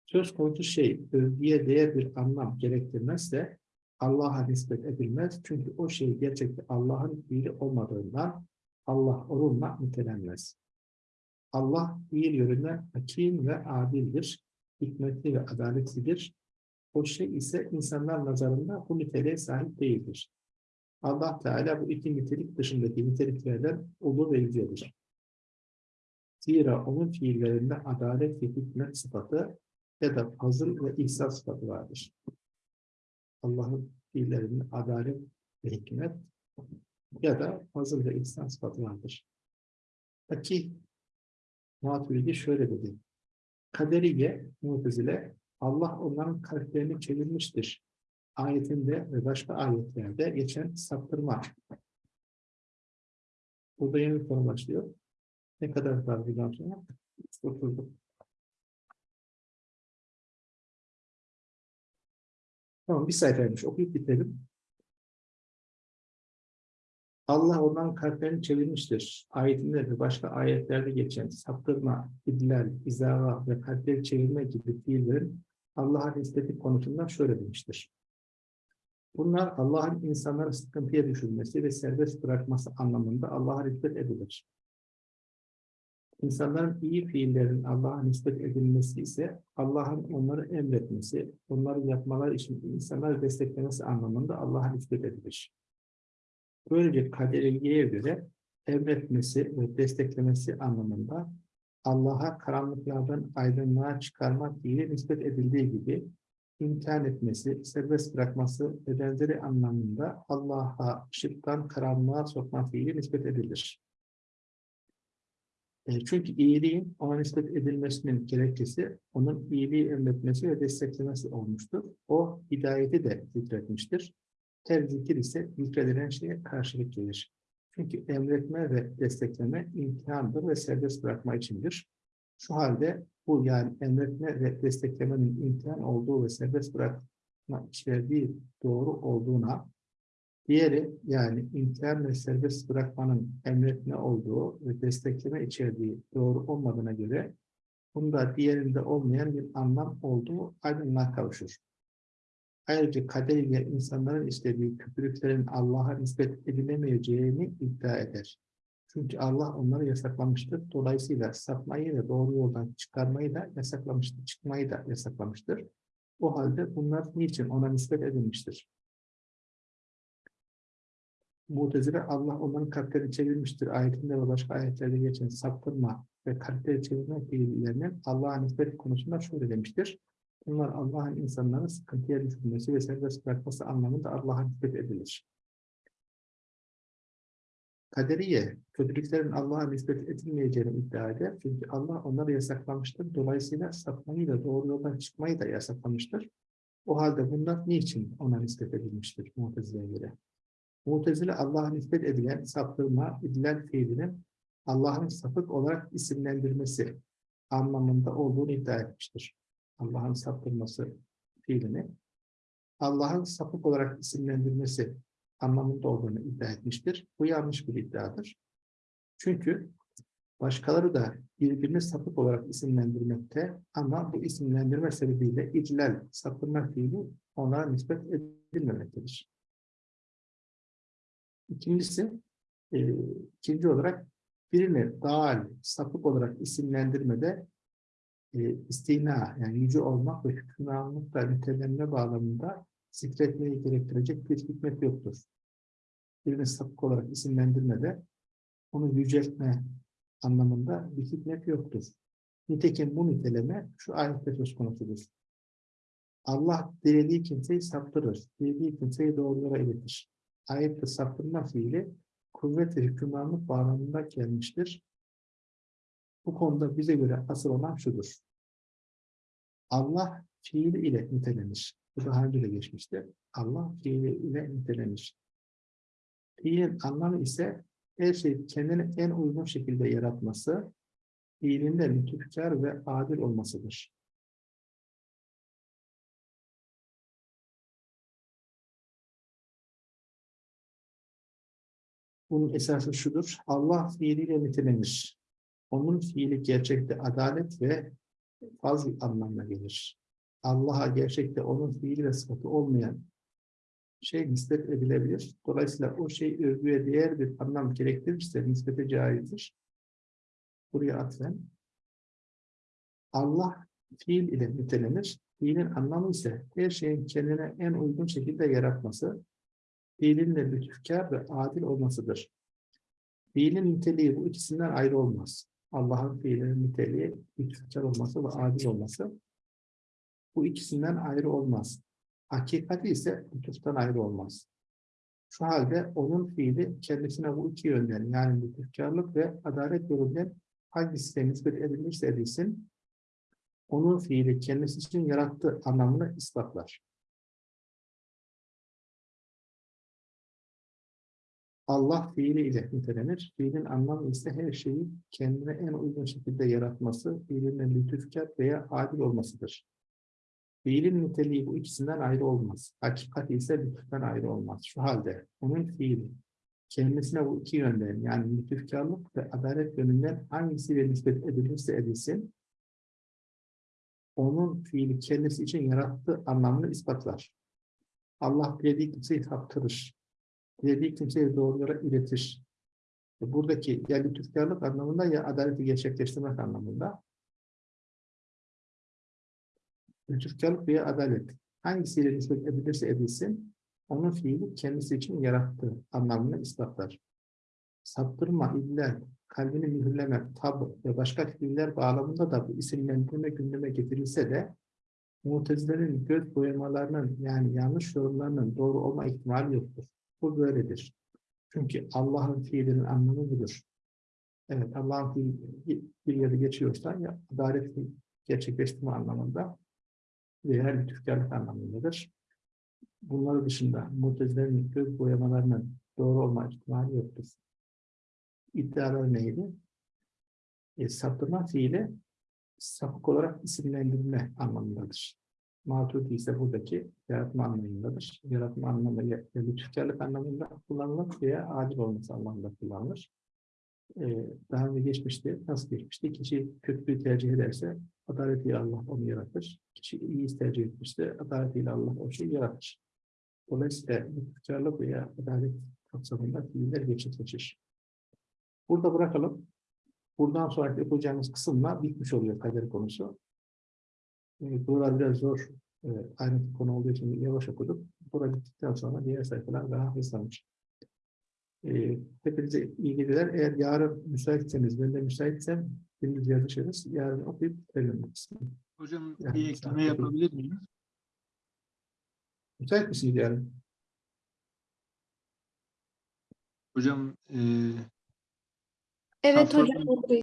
Söz konusu şey övgüye değer bir anlam gerektirmezse Allah'a nispet edilmez. Çünkü o şey gerçekte Allah'ın fiili olmadığından Allah onunla nitelenmez. Allah fiil yönünden hakim ve adildir, hikmetli ve adaletlidir. O şey ise insanlar nazarında bu niteliğe sahip değildir. Allah Teala bu iki nitelik dışındaki niteliklerden ulu ve yücedir. Zira onun fiillerinde adalet ve hikmet sıfatı ya da fazıl ve ihsan sıfatı vardır. Allah'ın fiillerinde adalet ve hikmet ya da fazıl ve ihsan sıfatı vardır. Peki Maturidi şöyle dedi. Kaderiye, Mutezile, Allah onların kalplerini çevirmiştir. Ayetinde ve başka ayetlerde geçen saptırma. Burada yeni konu başlıyor. Ne kadar var buradan sonra? Oturduk. Tamam bir sayfaymış. Okuyup bitirelim. Allah onların kalplerini çevirmiştir. Ayetinde ve başka ayetlerde geçen saptırma, idlal, izara ve kalpleri çevirme gibi fiillerin Allah'a nispeti konusunda şöyle demiştir. Bunlar Allah'ın insanları sıkıntıya düşürmesi ve serbest bırakması anlamında Allah'a nispet edilir. İnsanların iyi fiillerin Allah'a nispet edilmesi ise Allah'ın onları emretmesi, onları yapmalar için insanları desteklemesi anlamında Allah'a nispet edilir. Böylece kaderiyeye göre emretmesi ve desteklemesi anlamında Allah'a karanlıklardan aydınlığa çıkarmak fiili nispet edildiği gibi imtihan etmesi, serbest bırakması ve benzeri anlamında Allah'a ışıktan karanlığa sokma fiili nispet edilir. E, Çünkü iyiliğin ona nispet edilmesinin gerekçesi onun iyiliği emretmesi ve desteklemesi olmuştur. O hidayeti de zikretmiştir. Zikir ise zikredilen şeye karşılık gelir. Çünkü emretme ve destekleme imtihandır ve serbest bırakma içindir. Şu halde bu yani emretme ve desteklemenin imtihan olduğu ve serbest bırakma içerdiği doğru olduğuna, diğeri yani imtihan ve serbest bırakmanın emretme olduğu ve destekleme içerdiği doğru olmadığına göre bunda diğerinde olmayan bir anlam olduğu aydınlığa kavuşur. Ayrıca kader ile insanların istediği kötülüklerin Allah'a nispet edilemeyeceğini iddia eder. Çünkü Allah onları yasaklamıştır. Dolayısıyla sapmayı ve doğru yoldan çıkarmayı da yasaklamıştır. Çıkmayı da yasaklamıştır. O halde bunlar niçin ona nispet edilmiştir? Mutezile Allah onların kalplerini çevirmiştir. Ayetinde ve başka ayetlerde geçen saptırma ve kalpleri çevirme fiillerinin Allah'a nispet konusunda şöyle demiştir. Bunlar Allah'ın insanların sıkıntıya düşürmesi ve serbest bırakması anlamında Allah'a nispet edilir. Kaderiye, kötülüklerin Allah'a nispet edilmeyeceğini iddia eder. Çünkü Allah onları yasaklamıştır. Dolayısıyla sapmayı da doğru yoldan çıkmayı da yasaklamıştır. O halde bunlar niçin ona nispet edilmiştir Mutezile'ye göre? Mutezile Allah'a nispet edilen saptırma, edilen fiilinin Allah'ın sapık olarak isimlendirmesi anlamında olduğunu iddia etmiştir. Allah'ın saptırması fiilini Allah'ın sapık olarak isimlendirmesi anlamında olduğunu iddia etmiştir. Bu yanlış bir iddiadır. Çünkü başkaları da birbirini sapık olarak isimlendirmekte ama bu isimlendirme sebebiyle iclal, saptırma fiili onlara nispet edilmemektedir. İkincisi, e, ikinci olarak birini dal, sapık olarak isimlendirmede e, istina, yani yüce olmak ve hükümranlıkla nitelenme bağlamında zikretmeyi gerektirecek bir hikmet yoktur. Birini sapık olarak isimlendirmede onu yüceltme, anlamında bir hikmet yoktur. Nitekim bu niteleme şu ayette söz konusudur. Allah dilediği kimseyi saptırır, dilediği kimseyi doğrulara iletir. Ayette saptırma fiili kuvvet ve hükümranlık bağlamında gelmiştir. Bu konuda bize göre asıl olan şudur. Allah fiili ile nitelenir. Bu daha önce de geçmişti. Allah fiili ile nitelenir. Fiilin anlamı ise her şeyi kendine en uygun şekilde yaratması, fiilinde lütufkar ve adil olmasıdır. Bunun esası şudur. Allah fiiliyle nitelenir. Onun fiili gerçekte adalet ve fazl anlamına gelir. Allah'a gerçekte onun fiili ve sıfatı olmayan şey nispet edilebilir. Dolayısıyla o şey övgüye değer bir anlam gerektirirse nispete caizdir. Buraya atfen. Allah fiil ile nitelenir. Fiilin anlamı ise her şeyin kendine en uygun şekilde yaratması, fiilin de lütufkar ve adil olmasıdır. Fiilin niteliği bu ikisinden ayrı olmaz. Allah'ın fiilinin niteliği lütufkar olması ve adil olması bu ikisinden ayrı olmaz. Hakikati ise lütuftan ayrı olmaz. Şu halde onun fiili kendisine bu iki yönden yani lütufkarlık ve adalet yolundan hangisine nispet edilirse edilsin onun fiili kendisi için yarattığı anlamını ispatlar. Allah fiili ile nitelenir. Fiilin anlamı ise her şeyi kendine en uygun şekilde yaratması, fiilinin lütufkar veya adil olmasıdır. Fiilin niteliği bu ikisinden ayrı olmaz. Hakikat ise lütuftan ayrı olmaz. Şu halde onun fiili kendisine bu iki yönden yani lütufkarlık ve adalet yönünden hangisiyle nispet edilirse edilsin onun fiili kendisi için yarattığı anlamını ispatlar. Allah dilediği kimseyi saptırır. Dilediği kimseyi doğrulara iletir. Buradaki ya lütufkarlık anlamında ya adaleti gerçekleştirmek anlamında lütufkarlık veya adalet hangisiyle nispet edilirse edilsin onun fiili kendisi için yarattığı anlamını ispatlar. Saptırma, illa, kalbini mühürleme, tab ve başka fiiller bağlamında da bu isimlendirme gündeme getirilse de Mutezilerin göz boyamalarının yani yanlış yorumlarının doğru olma ihtimali yoktur. Bu böyledir. Çünkü Allah'ın fiilinin anlamı budur. Evet, Allah'ın fiili bir yere geçiyorsa ya adalet gerçekleştirme anlamında veya lütufkarlık anlamındadır. Bunlar dışında Mutezilerin göz boyamalarının doğru olma ihtimali yoktur. İddiaları neydi? E, saptırma fiili sapık olarak isimlendirme anlamındadır. Maturidi ise buradaki yaratma anlamındadır. Yaratma anlamı ya lütufkarlık anlamında kullanılır veya adil olması anlamında kullanılır. Ee, daha önce geçmişti. Nasıl geçmişti? Kişi kötülüğü tercih ederse adaletiyle Allah onu yaratır. Kişi iyi tercih etmişse adaletiyle Allah o şeyi yaratır. Dolayısıyla lütufkarlık veya adalet kapsamında fiiller gerçekleşir. Burada bırakalım. Buradan sonraki yapacağımız kısımla bitmiş oluyor kader konusu. E, buralar biraz zor. E, aynı konu olduğu için yavaş okuduk. Burada bittikten sonra diğer sayfalar daha hızlanır. E, hepinize iyi geceler. Eğer yarın müsaitseniz, ben de müsaitsem gündüz yazışırız. Yarın okuyup kısmı. Hocam Yani bir ekleme yapabilir miyim? Müsait misiniz yarın? Hocam eee Evet hocam.